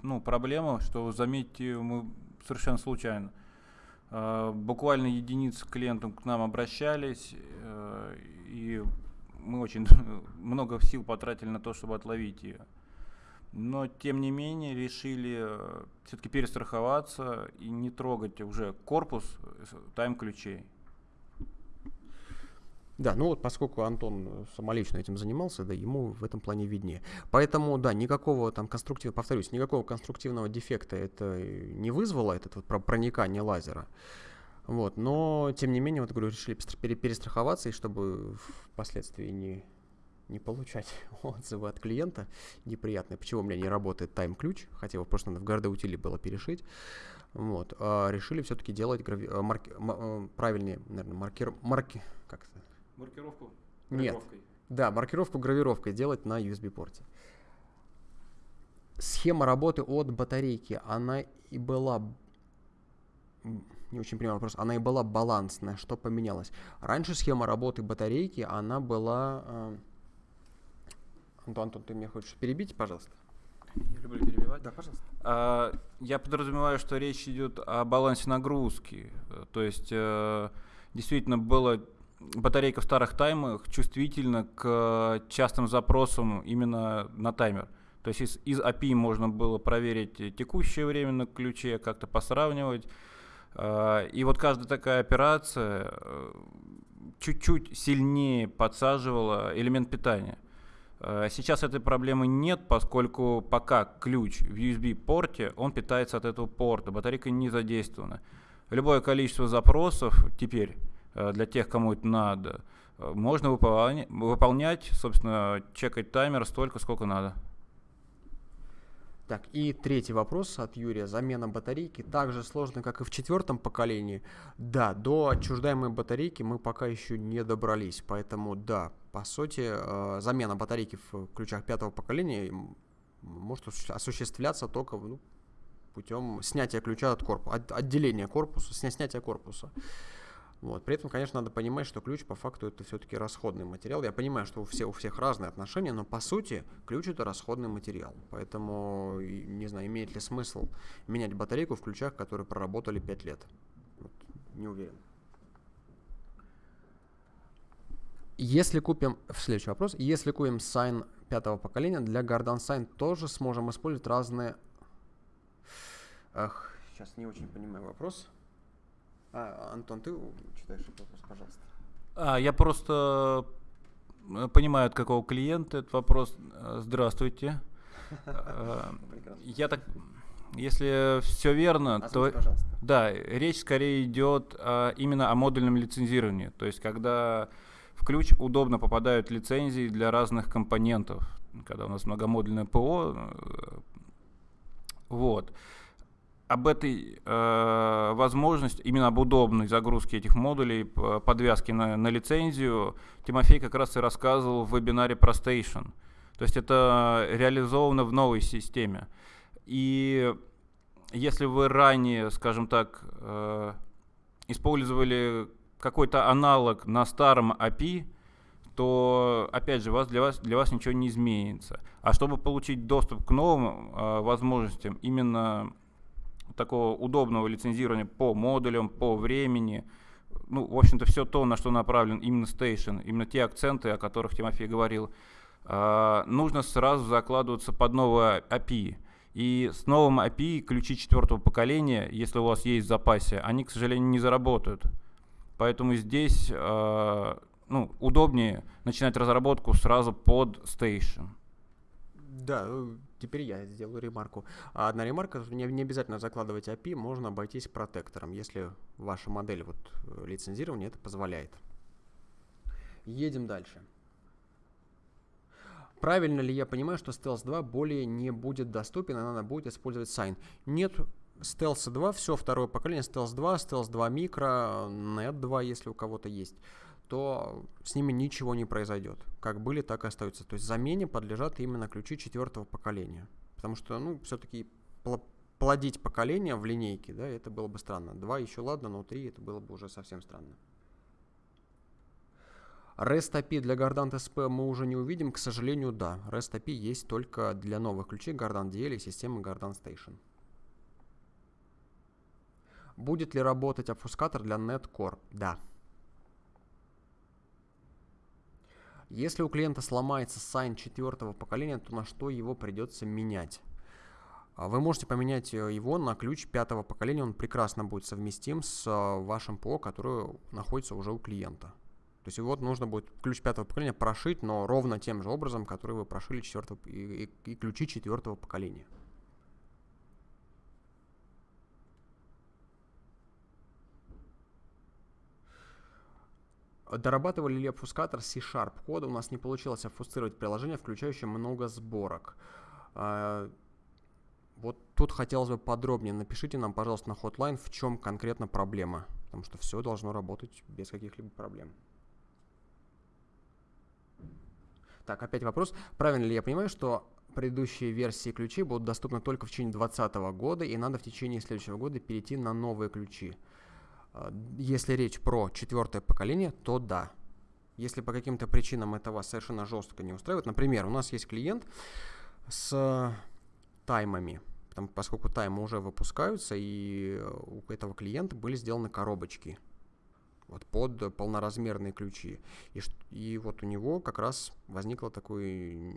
ну, проблема, что, заметьте, мы совершенно случайно. Э, буквально единицы клиентов к нам обращались, э, и мы очень много сил потратили на то, чтобы отловить ее. Но, тем не менее, решили все-таки перестраховаться и не трогать уже корпус тайм-ключей. Да, ну вот поскольку Антон э, самолично этим занимался, да, ему в этом плане виднее. Поэтому, да, никакого там конструктивного, повторюсь, никакого конструктивного дефекта это не вызвало, этот вот проникание лазера. Вот, но, тем не менее, вот говорю, решили перестраховаться, и чтобы впоследствии не, не получать отзывы от клиента неприятные, почему у меня не работает тайм-ключ, хотя его просто надо в гарде утиле было перешить. Вот, а решили все-таки делать грави... Э, марки... Э, правильнее, наверное, маркер... марки... как это? Маркировку гравировкой? Нет. Да, маркировку гравировкой делать на USB-порте. Схема работы от батарейки, она и была... Не очень понимаю вопрос. Она и была балансная. Что поменялось? Раньше схема работы батарейки, она была... Э... Антон, Антон, ты меня хочешь перебить, пожалуйста? Я люблю перебивать. Да, пожалуйста. А, я подразумеваю, что речь идет о балансе нагрузки. То есть э, действительно было батарейка в старых таймах чувствительна к частым запросам именно на таймер. То есть из, из API можно было проверить текущее время на ключе, как-то посравнивать. Э, и вот каждая такая операция э, чуть-чуть сильнее подсаживала элемент питания. Э, сейчас этой проблемы нет, поскольку пока ключ в USB-порте, он питается от этого порта, батарейка не задействована. Любое количество запросов теперь для тех, кому это надо, можно выполнять, выполнять, собственно, чекать таймер столько, сколько надо. Так, и третий вопрос от Юрия. Замена батарейки так же сложно, как и в четвертом поколении. Да, до отчуждаемой батарейки мы пока еще не добрались, поэтому да, по сути, э, замена батарейки в ключах пятого поколения может осуществляться только ну, путем снятия ключа от корпуса, от, отделения корпуса, сня, снятия корпуса. Вот. При этом, конечно, надо понимать, что ключ по факту это все-таки расходный материал. Я понимаю, что у, все, у всех разные отношения, но по сути ключ это расходный материал. Поэтому, не знаю, имеет ли смысл менять батарейку в ключах, которые проработали 5 лет. Вот. Не уверен. Если купим, следующий вопрос, если купим Sign пятого поколения, для Gardan Sign тоже сможем использовать разные... Ах, сейчас не очень понимаю вопрос. А, Антон, ты читаешь этот вопрос, пожалуйста. А, я просто э, понимаю, от какого клиента этот вопрос. Э, здравствуйте. Э, я так, если все верно, то да, речь скорее идет именно о модульном лицензировании. То есть, когда в ключ удобно попадают лицензии для разных компонентов, когда у нас многомодульное ПО. Вот об этой э, возможности, именно об удобной загрузке этих модулей, подвязки на, на лицензию, Тимофей как раз и рассказывал в вебинаре про Station. То есть это реализовано в новой системе. И если вы ранее, скажем так, э, использовали какой-то аналог на старом API, то, опять же, вас, для, вас, для вас ничего не изменится. А чтобы получить доступ к новым э, возможностям, именно такого удобного лицензирования по модулям, по времени. Ну, в общем-то, все то, на что направлен именно Station, именно те акценты, о которых Тимофей говорил, э, нужно сразу закладываться под новое API. И с новым API ключи четвертого поколения, если у вас есть в запасе, они, к сожалению, не заработают. Поэтому здесь э, ну, удобнее начинать разработку сразу под Station. Да, теперь я сделаю ремарку. А одна ремарка, не, не обязательно закладывать API, можно обойтись протектором, если ваша модель вот, э, лицензирования это позволяет. Едем дальше. Правильно ли я понимаю, что Stealth 2 более не будет доступен, и надо будет использовать Sign? Нет, Stealth 2, все второе поколение, Stealth 2, Stealth 2 Micro, Net 2, если у кого-то есть то с ними ничего не произойдет. Как были, так и остаются. То есть замене подлежат именно ключи четвертого поколения. Потому что, ну, все-таки плодить поколение в линейке, да, это было бы странно. Два еще ладно, но три это было бы уже совсем странно. REST API для Gardant SP мы уже не увидим, к сожалению, да. REST API есть только для новых ключей Gardant DL и системы Gardant Station. Будет ли работать обфускатор для NetCore? Да. Если у клиента сломается сайн четвертого поколения, то на что его придется менять? А, вы можете поменять э, его на ключ пятого поколения, он прекрасно будет совместим с э, вашим ПО, который находится уже у клиента. То есть вот нужно будет ключ пятого поколения прошить, но ровно тем же образом, который вы прошили четвертого, и, и, и ключи четвертого поколения. Дорабатывали ли обфускатор C-Sharp кода? У нас не получилось обфусцировать приложение, включающее много сборок. А, вот тут хотелось бы подробнее. Напишите нам, пожалуйста, на hotline, в чем конкретно проблема. Потому что все должно работать без каких-либо проблем. Так, опять вопрос. Правильно ли я понимаю, что предыдущие версии ключей будут доступны только в течение 2020 года, и надо в течение следующего года перейти на новые ключи? Если речь про четвертое поколение, то да. Если по каким-то причинам это вас совершенно жестко не устраивает, например, у нас есть клиент с таймами, потому, поскольку таймы уже выпускаются, и у этого клиента были сделаны коробочки вот, под полноразмерные ключи. И, и вот у него как раз возникл такой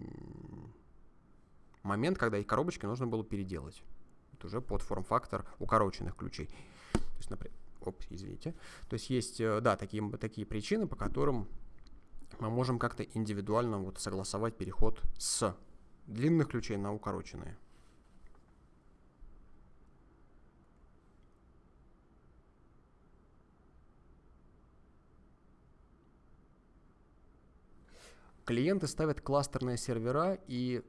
момент, когда и коробочки нужно было переделать. Это уже под форм-фактор укороченных ключей. То есть, например, оп, извините. То есть есть, э, да, такие, такие причины, по которым мы можем как-то индивидуально вот согласовать переход с длинных ключей на укороченные. Клиенты ставят кластерные сервера и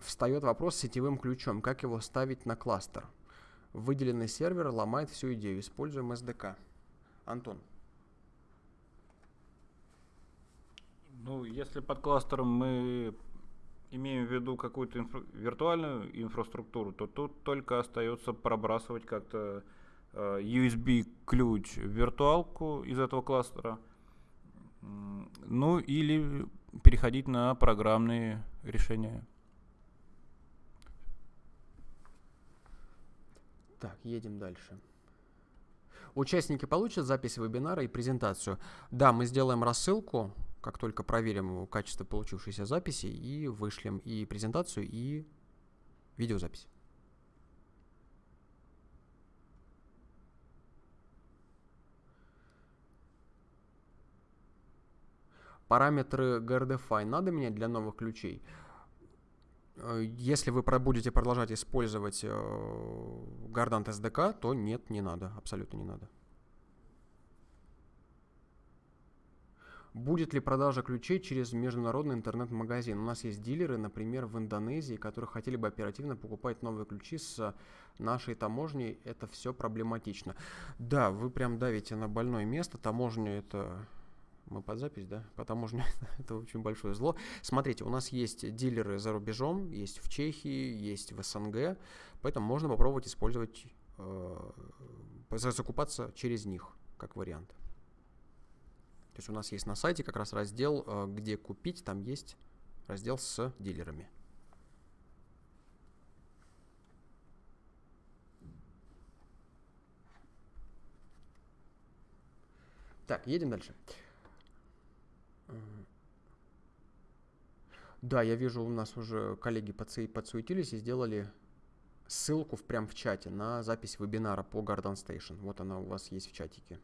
встает вопрос с сетевым ключом, как его ставить на кластер. Выделенный сервер ломает всю идею. Используем SDK. Антон. Ну, если под кластером мы имеем в виду какую-то инфра- виртуальную инфраструктуру, то тут только остается пробрасывать как-то э, USB-ключ в виртуалку из этого кластера – ну или переходить на программные решения. Так, едем дальше. Участники получат запись вебинара и презентацию. Да, мы сделаем рассылку, как только проверим качество получившейся записи, и вышлем и презентацию, и видеозапись. Параметры GRDFI надо менять для новых ключей. Э, если вы будете продолжать использовать э, SDK, то нет, не надо, абсолютно не надо. Будет ли продажа ключей через международный интернет-магазин? У нас есть дилеры, например, в Индонезии, которые хотели бы оперативно покупать новые ключи с нашей таможней. Это все проблематично. Да, вы прям давите на больное место. Таможня это мы под запись, да? По таможне это очень большое зло. Смотрите, у нас есть дилеры за рубежом, есть в Чехии, есть в СНГ, поэтому можно попробовать использовать, э, закупаться через них, как вариант. То есть у нас есть на сайте как раз раздел, э, где купить, там есть раздел с дилерами. Так, едем дальше. Да, я вижу, у нас уже коллеги подсуетились и сделали ссылку в, прям в чате на запись вебинара по Garden Station. Вот она у вас есть в чатике.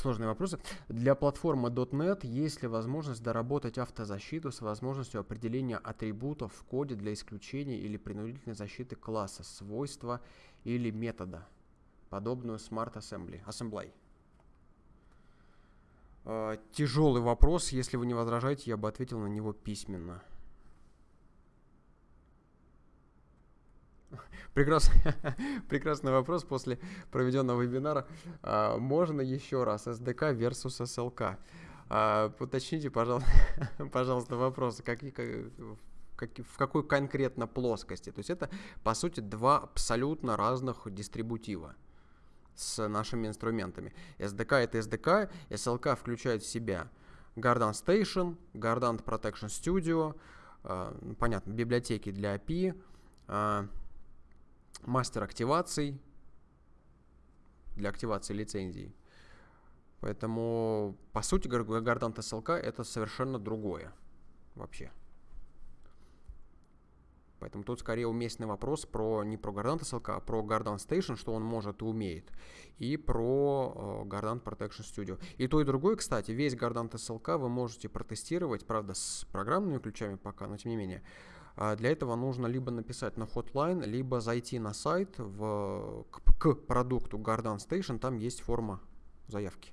Сложные вопросы. Для платформы .NET есть ли возможность доработать автозащиту с возможностью определения атрибутов в коде для исключения или принудительной защиты класса, свойства или метода, подобную Smart Assembly? Assembly. Тяжелый вопрос, если вы не возражаете, я бы ответил на него письменно. Прекрасный, прекрасный вопрос после проведенного вебинара. А, можно еще раз SDK versus SLK? А, уточните, пожалуйста, пожалуйста вопросы, как, как, в какой конкретно плоскости. То есть это, по сути, два абсолютно разных дистрибутива с нашими инструментами. SDK это SDK, SLK включает в себя Gardant Station, Gardant Protection Studio, э, понятно, библиотеки для API, э, мастер активаций для активации лицензий. Поэтому, по сути, Gardant SLK это совершенно другое вообще. Поэтому тут скорее уместный вопрос про не про Gardant SLK, а про Gardant Station, что он может и умеет, и про э, Gardant Protection Studio. И то, и другое, кстати, весь Gardant SLK вы можете протестировать, правда, с программными ключами пока, но тем не менее, для этого нужно либо написать на hotline, либо зайти на сайт в, к, к продукту Garden Station, там есть форма заявки.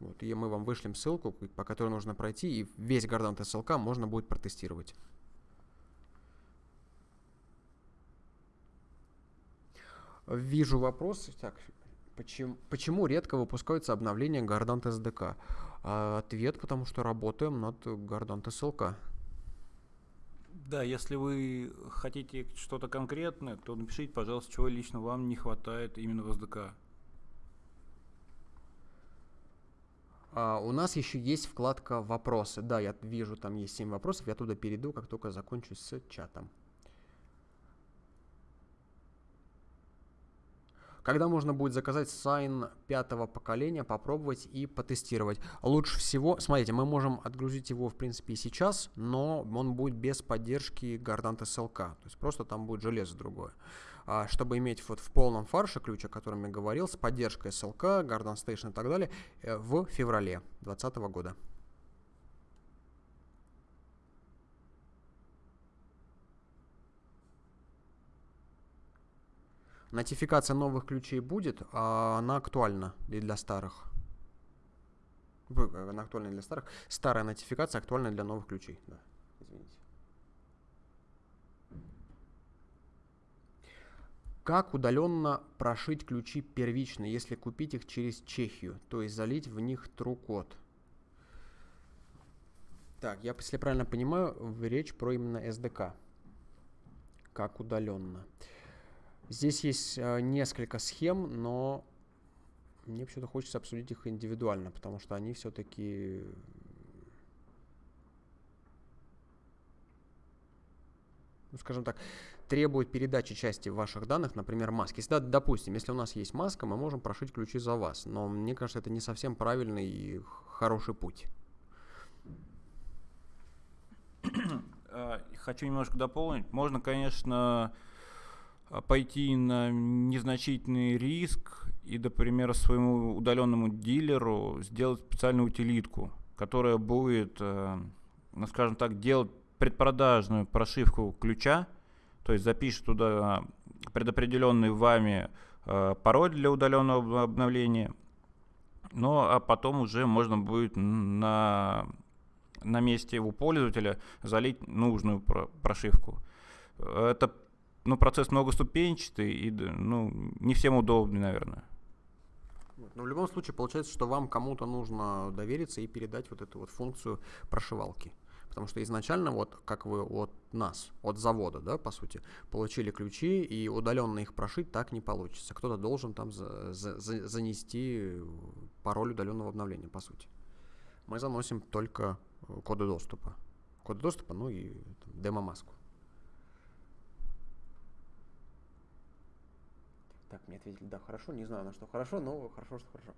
Вот, и мы вам вышлем ссылку, по которой нужно пройти, и весь Gardant SLK можно будет протестировать. Вижу вопрос. Так, почему, почему редко выпускаются обновления Gardant SDK? А, ответ, потому что работаем над Gardant SLK. Да, если вы хотите что-то конкретное, то напишите, пожалуйста, чего лично вам не хватает именно в SDK. А, у нас еще есть вкладка «Вопросы». Да, я вижу, там есть 7 вопросов. Я туда перейду, как только закончу с чатом. Когда можно будет заказать сайн пятого поколения, попробовать и потестировать? Лучше всего, смотрите, мы можем отгрузить его, в принципе, и сейчас, но он будет без поддержки Gardant SLK, то есть просто там будет железо другое. А, чтобы иметь вот в полном фарше ключ, о котором я говорил, с поддержкой SLK, Gardant Station и так далее, э, в феврале 2020 года. Нотификация новых ключей будет, а она актуальна и для старых. Она актуальна для старых. Старая нотификация актуальна для новых ключей. Да, извините. Как удаленно прошить ключи первично, если купить их через Чехию, то есть залить в них true-код? Так, я, если правильно понимаю, речь про именно SDK. Как удаленно. Здесь есть э, несколько схем, но мне почему-то хочется обсудить их индивидуально, потому что они все-таки ну, скажем так, требуют передачи части ваших данных, например, маски. Если, допустим, если у нас есть маска, мы можем прошить ключи за вас, но мне кажется, это не совсем правильный и хороший путь. А, хочу немножко дополнить. Можно, конечно, пойти на незначительный риск и, например, своему удаленному дилеру сделать специальную утилитку, которая будет, э, ну, скажем так, делать предпродажную прошивку ключа, то есть запишет туда предопределенный вами э, пароль для удаленного обновления, ну а потом уже можно будет на, на месте у пользователя залить нужную прошивку. Это ну, процесс многоступенчатый и ну, не всем удобный, наверное. Но в любом случае получается, что вам кому-то нужно довериться и передать вот эту вот функцию прошивалки. Потому что изначально, вот как вы от нас, от завода, да, по сути, получили ключи, и удаленно их прошить так не получится. Кто-то должен там за, за, за, занести пароль удаленного обновления, по сути. Мы заносим только коды доступа. Коды доступа, ну и демо-маску. Так, мне ответили, да, хорошо, не знаю, на что хорошо, но хорошо, что хорошо.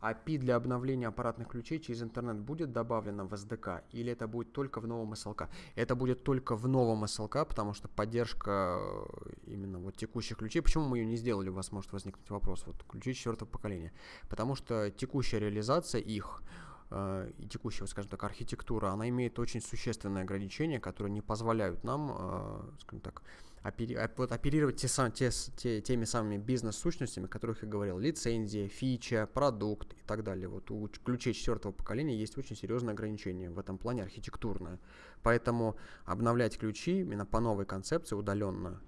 API для обновления аппаратных ключей через интернет будет добавлено в SDK или это будет только в новом SLK? Это будет только в новом SLK, потому что поддержка э, именно вот текущих ключей, почему мы ее не сделали, у вас может возникнуть вопрос, вот ключи четвертого поколения. Потому что текущая реализация их э, и текущая, скажем так, архитектура, она имеет очень существенные ограничения, которые не позволяют нам, э, скажем так, опери, вот, оперировать те, сам, те, те, теми самыми бизнес-сущностями, о которых я говорил, лицензия, фича, продукт и так далее. Вот у ключей четвертого поколения есть очень серьезные ограничения в этом плане архитектурное. Поэтому обновлять ключи именно по новой концепции удаленно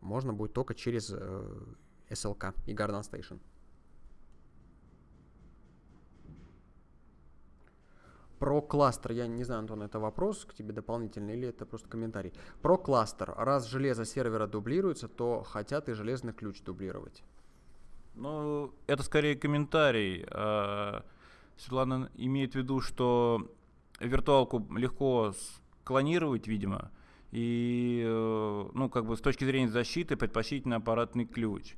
можно будет только через э, SLK и Garden Station. Про кластер, я не знаю, Антон, это вопрос к тебе дополнительный или это просто комментарий. Про кластер. Раз железо сервера дублируется, то хотят и железный ключ дублировать. Ну, это скорее комментарий. А, Светлана имеет в виду, что виртуалку легко клонировать, видимо, и, э, ну, как бы с точки зрения защиты предпочтительно аппаратный ключ.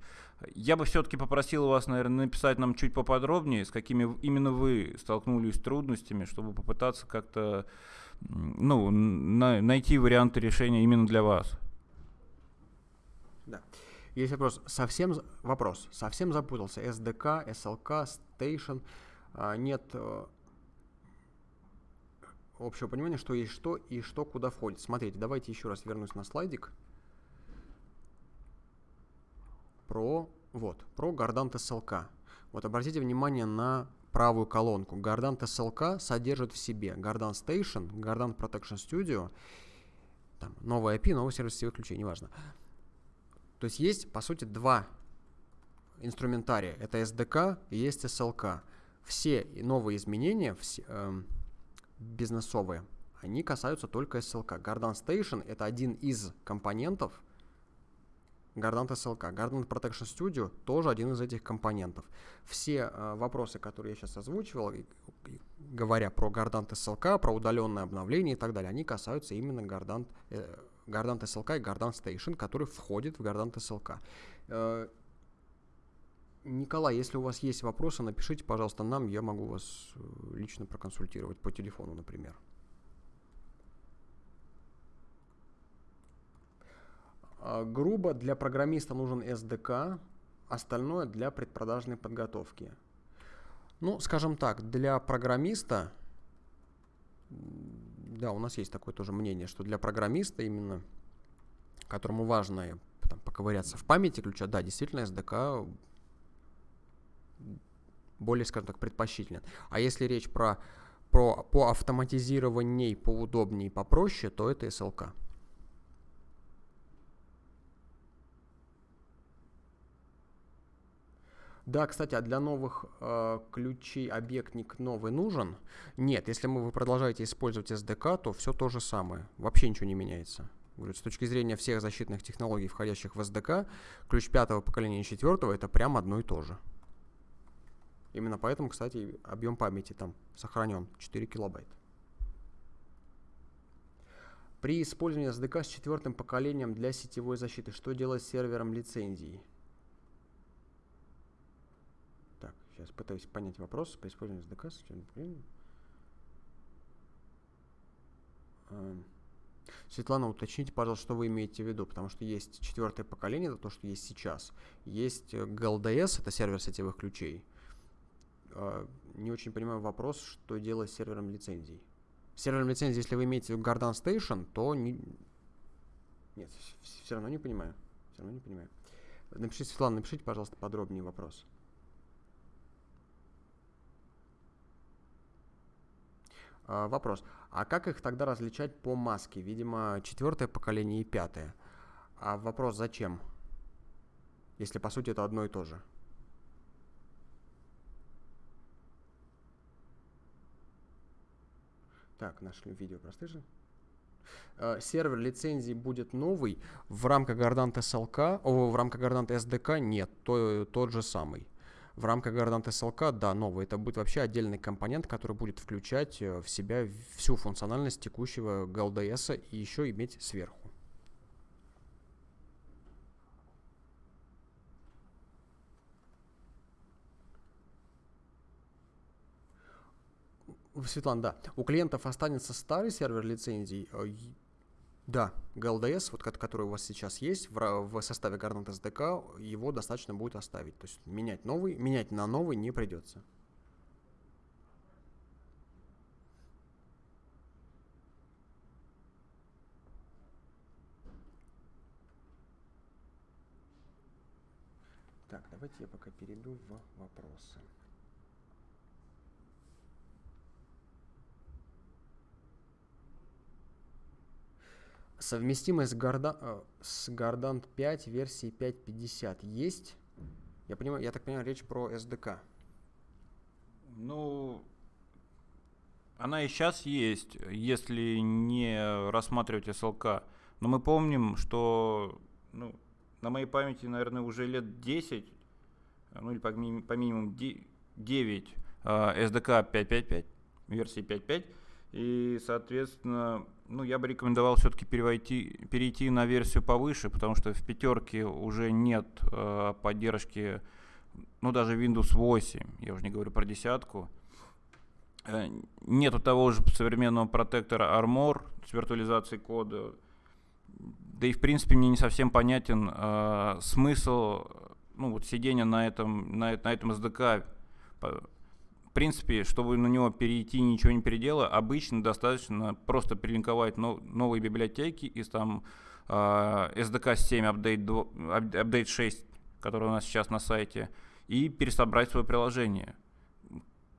Я бы все-таки попросил вас, наверное, написать нам чуть поподробнее, с какими именно вы столкнулись трудностями, чтобы попытаться как-то ну, на, найти варианты решения именно для вас. Да. Есть вопрос. Совсем вопрос. Совсем запутался. SDK, SLK, Station. А, нет э, общего понимания, что есть что и что куда входит. Смотрите, давайте еще раз вернусь на слайдик. Про, вот, про Gardant SLK. Вот обратите внимание на правую колонку. Gardant SLK содержит в себе Gardant Station, Gardant Protection Studio, там, новый IP, новый сервис сетевых ключей, неважно. То есть есть, по сути, два инструментария. Это SDK и есть SLK. Все новые изменения все, э, бизнесовые, они касаются только SLK. Gardant Station — это один из компонентов Gardant SLK. Gardant Protection Studio тоже один из этих компонентов. Все э, вопросы, которые я сейчас озвучивал, и, и, говоря про Gardant SLK, про удаленное обновление и так далее, они касаются именно Gardant, э, Gardant SLK и Gardant Station, который входит в Gardant SLK. Э, Николай, если у вас есть вопросы, напишите, пожалуйста, нам, я могу вас э, лично проконсультировать по телефону, например. Грубо, для программиста нужен SDK, остальное для предпродажной подготовки. Ну, скажем так, для программиста, да, у нас есть такое тоже мнение, что для программиста именно, которому важно там, поковыряться в памяти ключа, да, действительно, SDK более, скажем так, предпочтителен. А если речь про, про по автоматизированию поудобнее, попроще, то это SLK. Да, кстати, а для новых э, ключей объектник новый нужен? Нет, если мы, вы продолжаете использовать SDK, то все то же самое. Вообще ничего не меняется. С точки зрения всех защитных технологий, входящих в SDK, ключ пятого поколения и четвертого это прям одно и то же. Именно поэтому, кстати, объем памяти там сохранен 4 килобайта. При использовании SDK с четвертым поколением для сетевой защиты, что делать с сервером лицензии? Сейчас пытаюсь понять вопрос по использованию SDK эм, Светлана, уточните, пожалуйста, что вы имеете в виду, потому что есть четвертое поколение, это то, что есть сейчас. Есть э, GLDS, это сервер сетевых ключей. Э, не очень понимаю вопрос, что делать с сервером лицензий. С сервером лицензий, если вы имеете в Garden Station, то не... Нет, все равно не понимаю. Все равно не понимаю. Напишите, Светлана, напишите, пожалуйста, подробнее вопрос. Вопрос. А как их тогда различать по маске? Видимо, четвертое поколение и пятое. А вопрос зачем? Если по сути это одно и то же. Так, нашли видео простыжи. Uh, сервер лицензии будет новый. В рамках Gardant SLK, о, в рамках Gardant SDK нет, то, тот же самый. В рамках Gardant SLK, да, новый. Это будет вообще отдельный компонент, который будет включать э, в себя всю функциональность текущего GLDS и еще иметь сверху. Светлана, да. У клиентов останется старый сервер лицензий, э, да, GLDS, вот, который у вас сейчас есть в, в составе Garnet SDK, его достаточно будет оставить. То есть менять новый, менять на новый не придется. Так, давайте я пока перейду в вопросы. Совместимость Garda, э, с Gardant 5 версии 5.50 есть? Я, понимаю, я так понимаю, речь про SDK. Ну, она и сейчас есть, если не рассматривать SLK. Но мы помним, что ну, на моей памяти, наверное, уже лет 10, ну или по, по минимуму 9 SDK 5.5.5, версии 5.5. И, соответственно, ну, я бы рекомендовал все-таки перейти, перейти на версию повыше, потому что в пятерке уже нет э, поддержки, ну, даже Windows 8, я уже не говорю про десятку. Э, нету того же современного протектора Armor с виртуализацией кода. Да и, в принципе, мне не совсем понятен э, смысл ну, вот сидения на этом, на, на этом SDK принципе, чтобы на него перейти, ничего не переделая, обычно достаточно просто перелинковать нов, новые библиотеки из там э, SDK 7 Update, 2, Update 6, который у нас сейчас на сайте, и пересобрать свое приложение.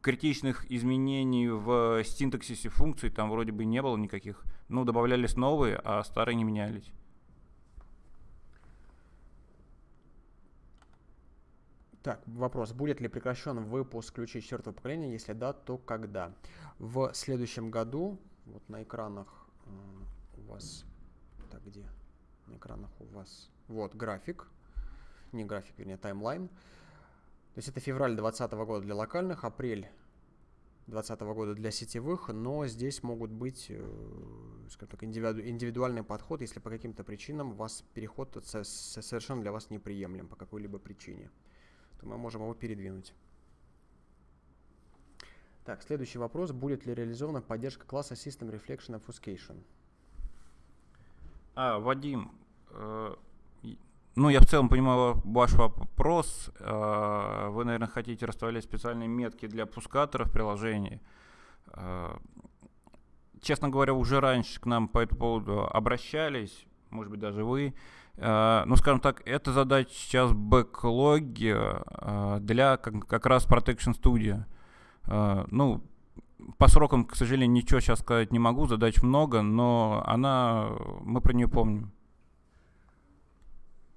Критичных изменений в синтаксисе функций там вроде бы не было никаких. Ну, добавлялись новые, а старые не менялись. Так, вопрос. Будет ли прекращен выпуск ключей четвертого поколения? Если да, то когда? В следующем году, вот на экранах э, у вас... Так, где? На экранах у вас... Вот график. Не график, вернее, таймлайн. То есть это февраль 2020 года для локальных, апрель 2020 года для сетевых, но здесь могут быть, э, скажем так, индивиду, индивидуальный подход, если по каким-то причинам вас переход совершенно для вас неприемлем по какой-либо причине, то мы можем его передвинуть. Так, следующий вопрос. Будет ли реализована поддержка класса System Reflection Obfuscation? А, Вадим, э, ну, я в целом понимаю ваш вопрос. Э, вы, наверное, хотите расставлять специальные метки для пускаторов приложений. Э, честно говоря, уже раньше к нам по этому поводу обращались, может быть, даже вы. Э, ну, скажем так, эта задача сейчас бэклоги для как, как раз Protection Studio. Ну, по срокам, к сожалению, ничего сейчас сказать не могу, задач много, но она, мы про нее помним.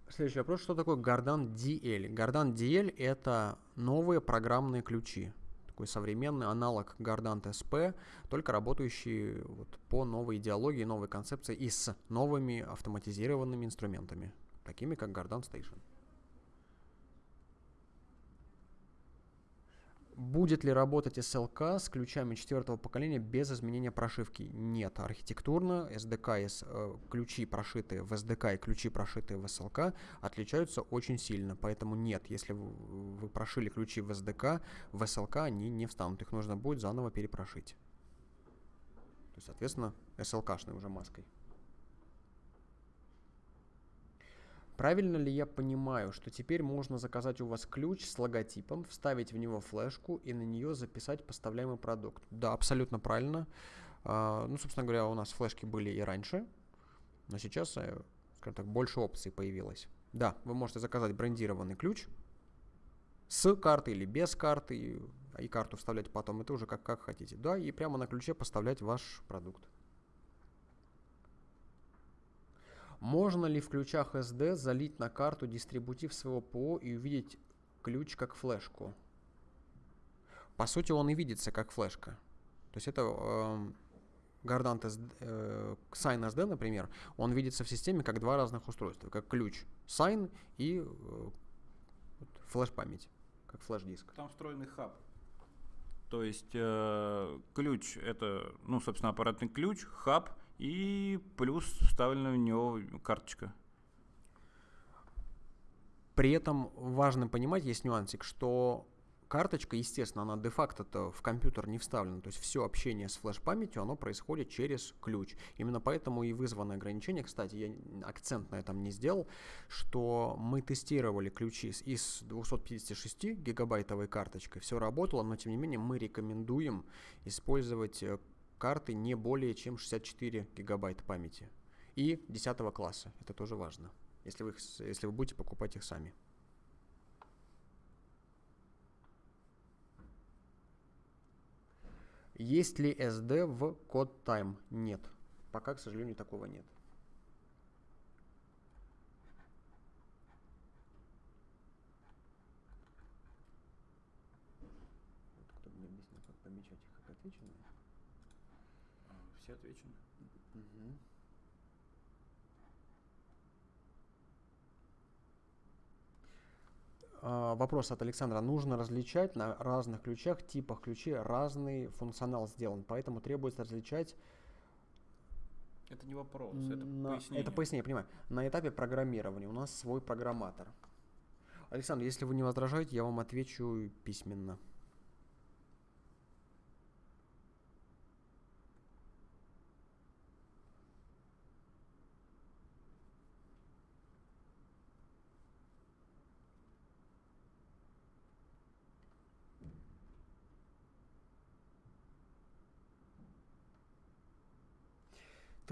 Следующий вопрос. Что такое Gardan DL? Gardan DL – это новые программные ключи. Такой современный аналог Gardan SP, только работающий вот по новой идеологии, новой концепции и с новыми автоматизированными инструментами, такими как Gardan Station. Будет ли работать SLK с ключами четвертого поколения без изменения прошивки? Нет. Архитектурно SDK, э, ключи, прошитые в SDK и ключи, прошитые в SLK, отличаются очень сильно. Поэтому нет, если вы, вы прошили ключи в SDK, в SLK они не встанут. Их нужно будет заново перепрошить. То есть, соответственно, SLK-шной уже маской. Правильно ли я понимаю, что теперь можно заказать у вас ключ с логотипом, вставить в него флешку и на нее записать поставляемый продукт? Да, абсолютно правильно. А, ну, собственно говоря, у нас флешки были и раньше, но сейчас, э, скажем так, больше опций появилось. Да, вы можете заказать брендированный ключ с карты или без карты, и карту вставлять потом, это уже как, как хотите. Да, и прямо на ключе поставлять ваш продукт. Можно ли в ключах SD залить на карту дистрибутив своего ПО и увидеть ключ как флешку? По сути, он и видится как флешка. То есть это э, Gardant SD, э, Sign SD, например, он видится в системе как два разных устройства, как ключ Sign и э, флеш-память, как флеш-диск. Там встроенный хаб. То есть э, ключ это, ну, собственно, аппаратный ключ, хаб, и плюс вставлена в него карточка. При этом важно понимать, есть нюансик, что карточка, естественно, она де-факто в компьютер не вставлена. То есть все общение с флеш-памятью, оно происходит через ключ. Именно поэтому и вызвано ограничение. Кстати, я акцент на этом не сделал, что мы тестировали ключи с, и с 256 гигабайтовой карточкой. Все работало, но тем не менее мы рекомендуем использовать э, карты не более чем 64 гигабайта памяти. И 10 класса. Это тоже важно, если вы, если вы будете покупать их сами. Есть ли SD в код Time? Нет. Пока, к сожалению, такого нет. Кто мне объяснил, как помечать их как отвеченные? все отвечено. Угу. Вопрос от Александра. Нужно различать на разных ключах, типах ключей разный функционал сделан, поэтому требуется различать это не вопрос, это на, пояснение. Это пояснение, понимаю. На этапе программирования у нас свой программатор. Александр, если вы не возражаете, я вам отвечу письменно.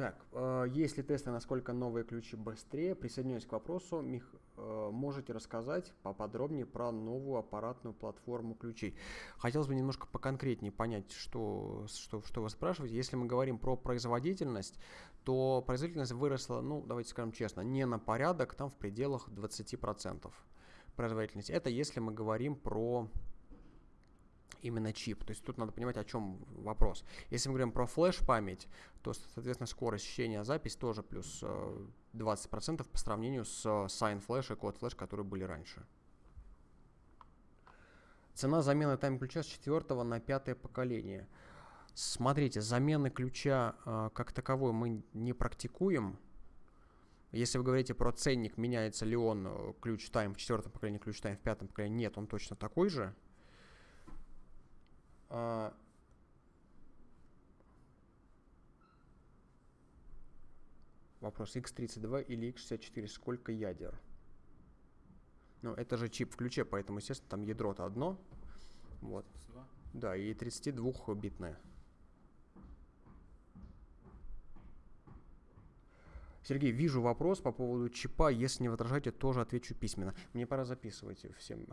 Так, э, есть ли тесты, насколько новые ключи быстрее? Присоединяюсь к вопросу. Мих, э, можете рассказать поподробнее про новую аппаратную платформу ключей? Хотелось бы немножко поконкретнее понять, что, что, что вы спрашиваете. Если мы говорим про производительность, то производительность выросла, ну, давайте скажем честно, не на порядок, там в пределах 20% производительности. Это если мы говорим про именно чип. То есть тут надо понимать, о чем вопрос. Если мы говорим про флеш-память, то, соответственно, скорость чтения запись тоже плюс 20% э, по сравнению с Sign Flash и Code Flash, которые были раньше. Цена замены тайм-ключа с четвертого на пятое поколение. Смотрите, замены ключа э, как таковой мы не практикуем. Если вы говорите про ценник, меняется ли он э, ключ тайм в четвертом поколении, ключ тайм в пятом поколении, нет, он точно такой же. А... Вопрос x32 или x64, сколько ядер? Ну, это же чип в ключе, поэтому, естественно, там ядро-то одно. Вот. Да, и 32-битное. Сергей, вижу вопрос по поводу чипа. Если не возражаете, тоже отвечу письменно. Мне пора записывать всем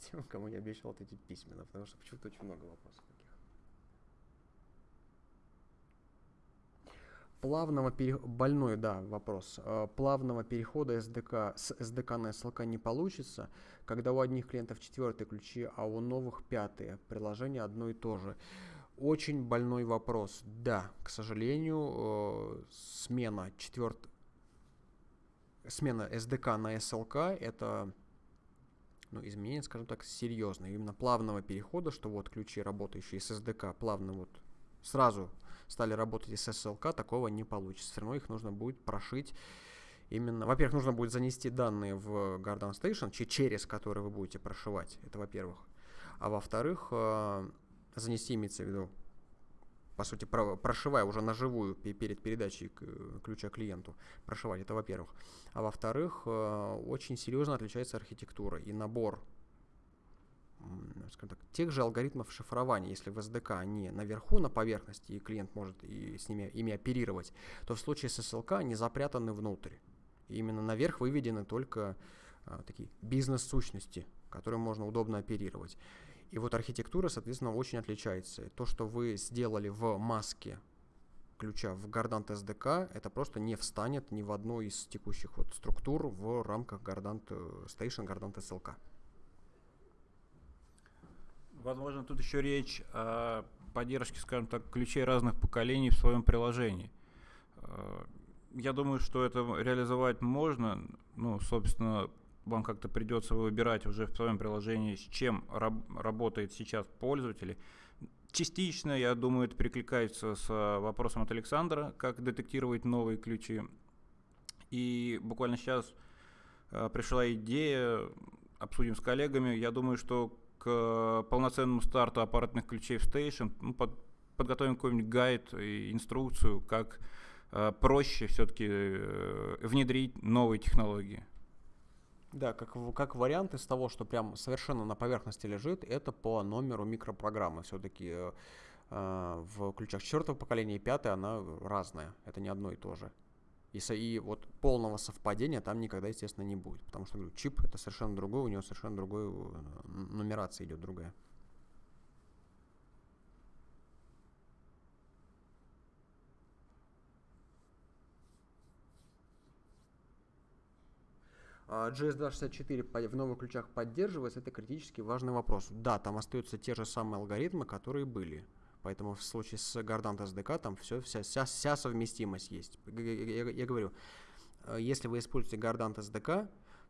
тем, кому я обещал ответить письменно, потому что почему-то очень много вопросов таких. Плавного перехода, больной, да, вопрос. Э, плавного перехода SDK с SDK на SLK не получится, когда у одних клиентов четвертые ключи, а у новых пятые. Приложение одно и то же. Очень больной вопрос. Да, к сожалению, э, смена четверт... смена SDK на SLK это ну, изменение, скажем так, серьезное. Именно плавного перехода, что вот ключи, работающие с SDK, плавно вот сразу стали работать с SLK, такого не получится. Все равно их нужно будет прошить именно... Во-первых, нужно будет занести данные в Garden Station, через который вы будете прошивать. Это во-первых. А во-вторых, э, занести имеется в виду по сути, прошивая уже на живую перед передачей ключа клиенту, прошивать, это во-первых. А во-вторых, э, очень серьезно отличается архитектура и набор скажем так, тех же алгоритмов шифрования, если в SDK они наверху, на поверхности, и клиент может и с ними, ими оперировать, то в случае с SLK они запрятаны внутрь. И именно наверх выведены только а, такие бизнес-сущности, которые можно удобно оперировать. И вот архитектура, соответственно, очень отличается. То, что вы сделали в маске ключа в Gardant SDK, это просто не встанет ни в одну из текущих вот структур в рамках Gardant э, Station, Gardant SLK. Возможно, тут еще речь о поддержке, скажем так, ключей разных поколений в своем приложении. Э, я думаю, что это реализовать можно. Ну, собственно, вам как-то придется выбирать уже в своем приложении, с чем раб- работает сейчас пользователь. Частично, я думаю, это перекликается с э, вопросом от Александра, как детектировать новые ключи. И буквально сейчас э, пришла идея, обсудим с коллегами. Я думаю, что к полноценному старту аппаратных ключей в Station ну, под, подготовим какой-нибудь гайд и инструкцию, как э, проще все-таки э, внедрить новые технологии. Да, как, как вариант из того, что прям совершенно на поверхности лежит, это по номеру микропрограммы. Все-таки э, э, в ключах четвертого поколения и пятое она разная. Это не одно и то же. И, и вот полного совпадения там никогда, естественно, не будет. Потому что, говорю, чип это совершенно другой, у него совершенно другой э, нумерация идет другая. GS264 в новых ключах поддерживается, это критически важный вопрос. Да, там остаются те же самые алгоритмы, которые были. Поэтому в случае с Gardant SDK там все, вся, вся, вся совместимость есть. Я, я, я говорю, э, если вы используете Gardant SDK,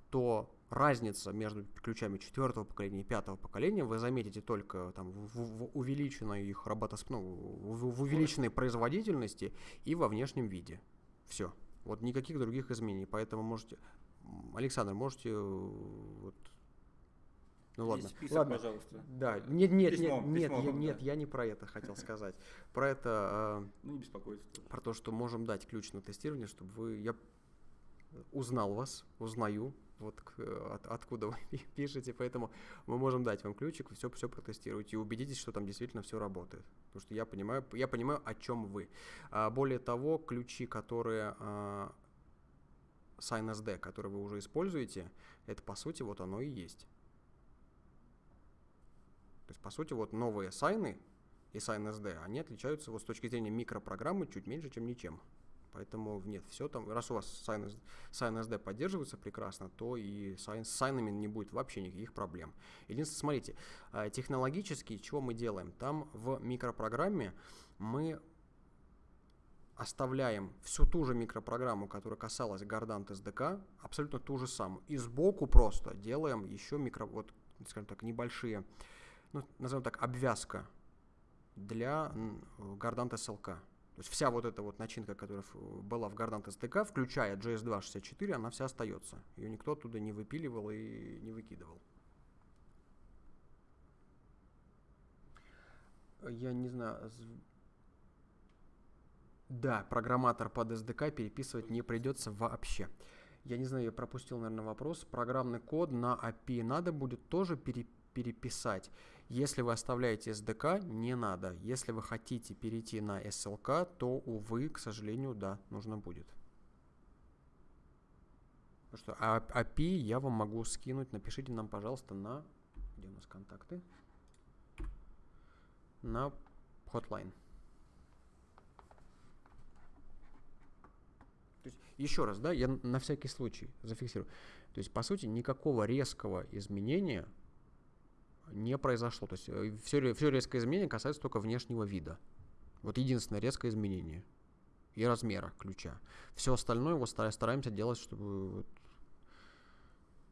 то разница между ключами четвертого поколения и пятого поколения вы заметите только там, в, в увеличенной их работосп... ну, в, в увеличенной производительности и во внешнем виде. Все. Вот никаких других изменений. Поэтому можете Александр, можете э, вот, ну ладно. Список, ладно. пожалуйста. Да, нет, нет, письмо, нет, письмо, нет, да. нет, я не про это хотел сказать. Про это. Э, ну не беспокойтесь. Про то, что можем дать ключ на тестирование, чтобы вы, я узнал вас, узнаю, вот от, откуда вы пишете, поэтому мы можем дать вам ключик, все, все протестируйте и убедитесь, что там действительно все работает. Потому что я понимаю, я понимаю, о чем вы. А, более того, ключи, которые SignSD, который вы уже используете, это по сути вот оно и есть. То есть, по сути, вот новые сайны и SignSD, они отличаются вот с точки зрения микропрограммы чуть меньше, чем ничем. Поэтому нет, все там, раз у вас SignSD, поддерживается прекрасно, то и с сайнами не будет вообще никаких проблем. Единственное, смотрите, э, технологически, чего мы делаем? Там в микропрограмме мы оставляем всю ту же микропрограмму, которая касалась Gardant SDK, абсолютно ту же самую. И сбоку просто делаем еще микро, вот скажем так, небольшие, ну, назовем так, обвязка для Gardant SLK. То есть вся вот эта вот начинка, которая была в Gardant SDK, включая JS264, она вся остается. Ее никто оттуда не выпиливал и не выкидывал. Я не знаю. Да, программатор под SDK переписывать не придется вообще. Я не знаю, я пропустил, наверное, вопрос. Программный код на API надо будет тоже пере переписать. Если вы оставляете SDK, не надо. Если вы хотите перейти на SLK, то, увы, к сожалению, да, нужно будет. Ну что, а API я вам могу скинуть. Напишите нам, пожалуйста, на... Где у нас контакты? На hotline. То есть, еще раз, да, я на всякий случай зафиксирую. То есть, по сути, никакого резкого изменения не произошло. То есть, все, э, все резкое изменение касается только внешнего вида. Вот единственное резкое изменение. И размера ключа. Все остальное вот стараемся делать, чтобы вот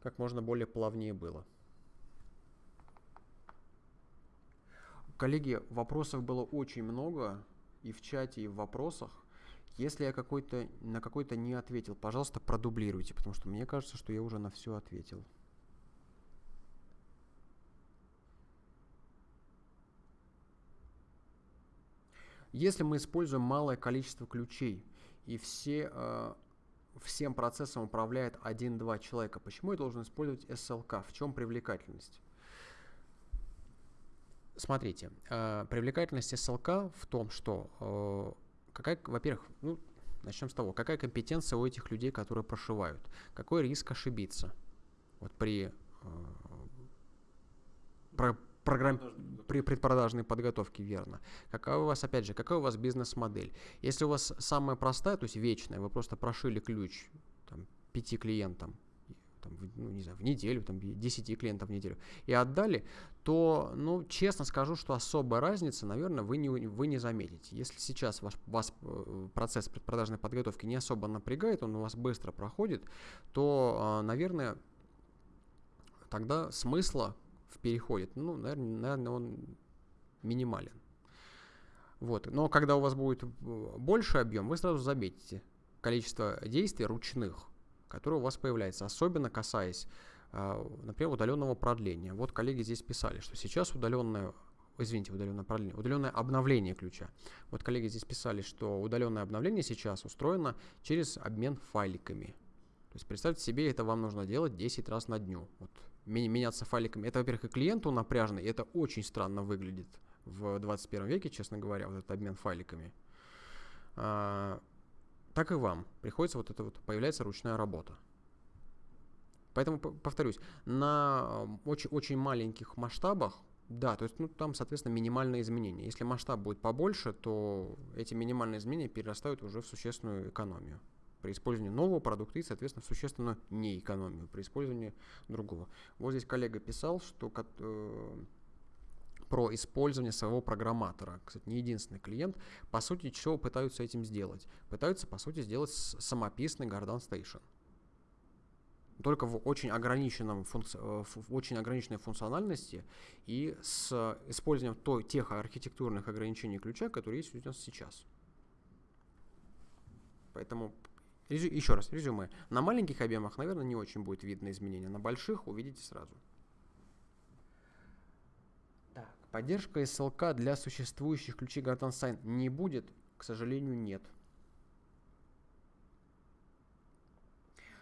как можно более плавнее было. Коллеги, вопросов было очень много и в чате, и в вопросах. Если я какой-то, на какой-то не ответил, пожалуйста, продублируйте, потому что мне кажется, что я уже на все ответил. Если мы используем малое количество ключей и все, э, всем процессом управляет 1-2 человека, почему я должен использовать SLK? В чем привлекательность? Смотрите, э, привлекательность SLK в том, что э, какая, во-первых, ну, начнем с того, какая компетенция у этих людей, которые прошивают? Какой риск ошибиться? Вот при, э, про, программ, при предпродажной подготовке, верно. Какая у вас, опять же, какая у вас бизнес-модель? Если у вас самая простая, то есть вечная, вы просто прошили ключ там, пяти клиентам, там, ну, не знаю, в неделю, там, 10 клиентов в неделю, и отдали, то, ну, честно скажу, что особой разницы, наверное, вы не, вы не заметите. Если сейчас ваш, вас э, процесс предпродажной подготовки не особо напрягает, он у вас быстро проходит, то, а, наверное, тогда смысла в переходе, ну, наверное, наверное он минимален. Вот. Но когда у вас будет э, больше объем, вы сразу заметите количество действий ручных, которое у вас появляется, особенно касаясь, а, например, удаленного продления. Вот коллеги здесь писали, что сейчас удаленное извините, удаленное продление, удаленное обновление ключа. Вот коллеги здесь писали, что удаленное обновление сейчас устроено через обмен файликами. То есть представьте себе, это вам нужно делать 10 раз на дню. Вот, меняться файликами. Это, во-первых, и клиенту напряжно, и это очень странно выглядит в 21 веке, честно говоря, вот этот обмен файликами. Так и вам приходится вот это вот, появляется ручная работа. Поэтому, повторюсь, на очень, очень маленьких масштабах, да, то есть ну, там, соответственно, минимальные изменения. Если масштаб будет побольше, то эти минимальные изменения перерастают уже в существенную экономию при использовании нового продукта и, соответственно, в существенную неэкономию при использовании другого. Вот здесь коллега писал, что э, про использование своего программатора. Кстати, не единственный клиент. По сути, чего пытаются этим сделать? Пытаются, по сути, сделать самописный Garden Station. Только в очень, ограниченном функци... Э, в очень ограниченной функциональности и с использованием той, тех архитектурных ограничений ключа, которые есть у нас сейчас. Поэтому еще раз, резюме. На маленьких объемах, наверное, не очень будет видно изменения. На больших увидите сразу. Поддержка SLK для существующих ключей Garden Sign не будет, к сожалению, нет.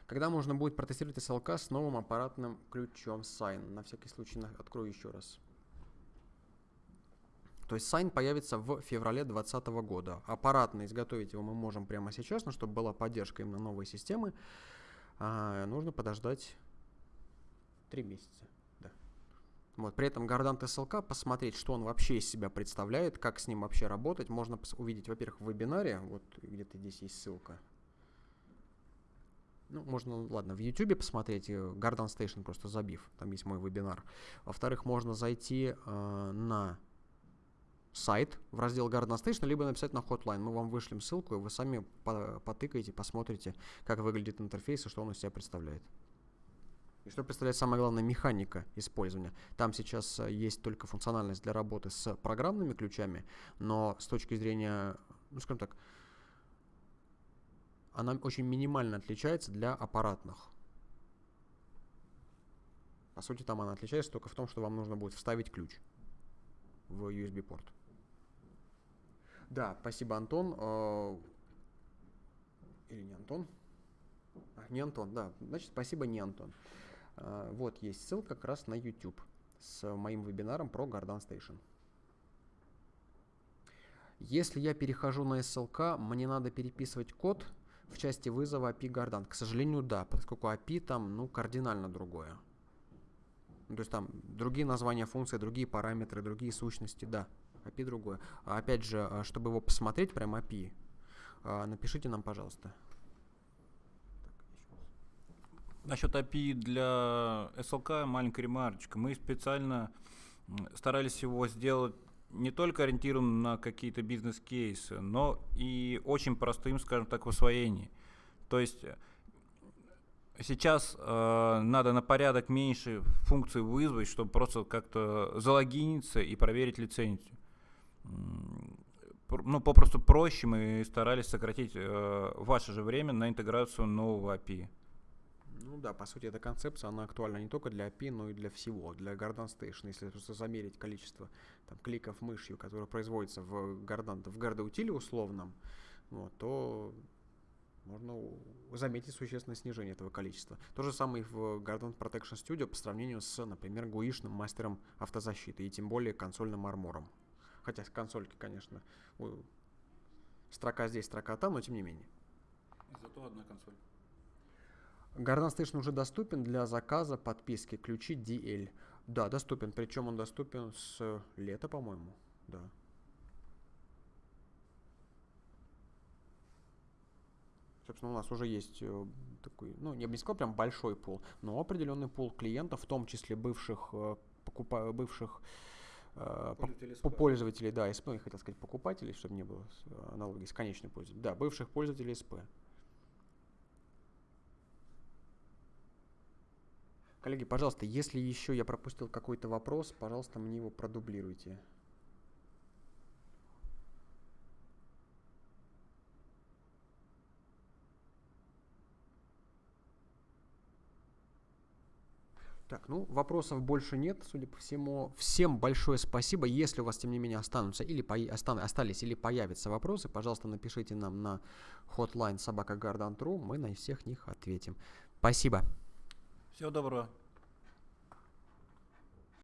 Когда можно будет протестировать SLK с новым аппаратным ключом Sign? На всякий случай открою еще раз. То есть Sign появится в феврале 2020 года. Аппаратно изготовить его мы можем прямо сейчас, но чтобы была поддержка именно новой системы, а, нужно подождать 3 месяца. Вот, при этом Гордант SLK, посмотреть, что он вообще из себя представляет, как с ним вообще работать, можно увидеть, во-первых, в вебинаре, вот где-то здесь есть ссылка. Ну, можно, ладно, в YouTube посмотреть, Garden э, Station просто забив, там есть мой вебинар. Во-вторых, можно зайти э, на сайт в раздел Garden Station, либо написать на Hotline. Мы вам вышлем ссылку, и вы сами потыкаете, посмотрите, как выглядит интерфейс и что он из себя представляет. И что представляет самое главное механика использования. Там сейчас э, есть только функциональность для работы с программными ключами, но с точки зрения, ну скажем так, она очень минимально отличается для аппаратных. По сути, там она отличается только в том, что вам нужно будет вставить ключ в USB-порт. Да, спасибо, Антон. Э, или не Антон? А, не Антон, да. Значит, спасибо, не Антон. Э, вот есть ссылка как раз на YouTube с моим вебинаром про Gardan Station. Если я перехожу на SLK, мне надо переписывать код в части вызова API Gardan. К сожалению, да, поскольку API там ну, кардинально другое. То есть там другие названия функций, другие параметры, другие сущности, да. API другое. А опять же, а, чтобы его посмотреть, прям API, а, напишите нам, пожалуйста. Насчет API для SLK маленькая ремарочка. Мы специально старались его сделать не только ориентирован на какие-то бизнес-кейсы, но и очень простым, скажем так, в освоении. То есть сейчас э, надо на порядок меньше функций вызвать, чтобы просто как-то залогиниться и проверить лицензию. Ну, попросту проще мы старались сократить э, ваше же время на интеграцию нового API. Ну да, по сути, эта концепция, она актуальна не только для API, но и для всего, для Garden Station. Если просто замерить количество там, кликов мышью, которые производятся в Gardan, в Garda условном, вот, то можно заметить существенное снижение этого количества. То же самое и в Garden Protection Studio по сравнению с, например, гуишным мастером автозащиты и тем более консольным армором. Хотя с консольки, конечно, строка здесь, строка там, но тем не менее. Зато одна консоль. Garden Station уже доступен для заказа подписки ключи DL. Да, доступен. Причем он доступен с лета, по-моему. Да. Собственно, у нас уже есть э, такой, ну, я бы не сказал прям большой пул, но определенный пул клиентов, в том числе бывших, э, покупа, бывших э, по, пользователей, да, СП, я хотел сказать покупателей, чтобы не было аналогии с конечным пользователем. Да, бывших пользователей СП. Коллеги, пожалуйста, если еще я пропустил какой-то вопрос, пожалуйста, мне его продублируйте. Так, ну, вопросов больше нет, судя по всему. Всем большое спасибо. Если у вас, тем не менее, останутся или по... остан... остались или появятся вопросы, пожалуйста, напишите нам на hotline собака мы на всех них ответим. Спасибо. Всего доброго.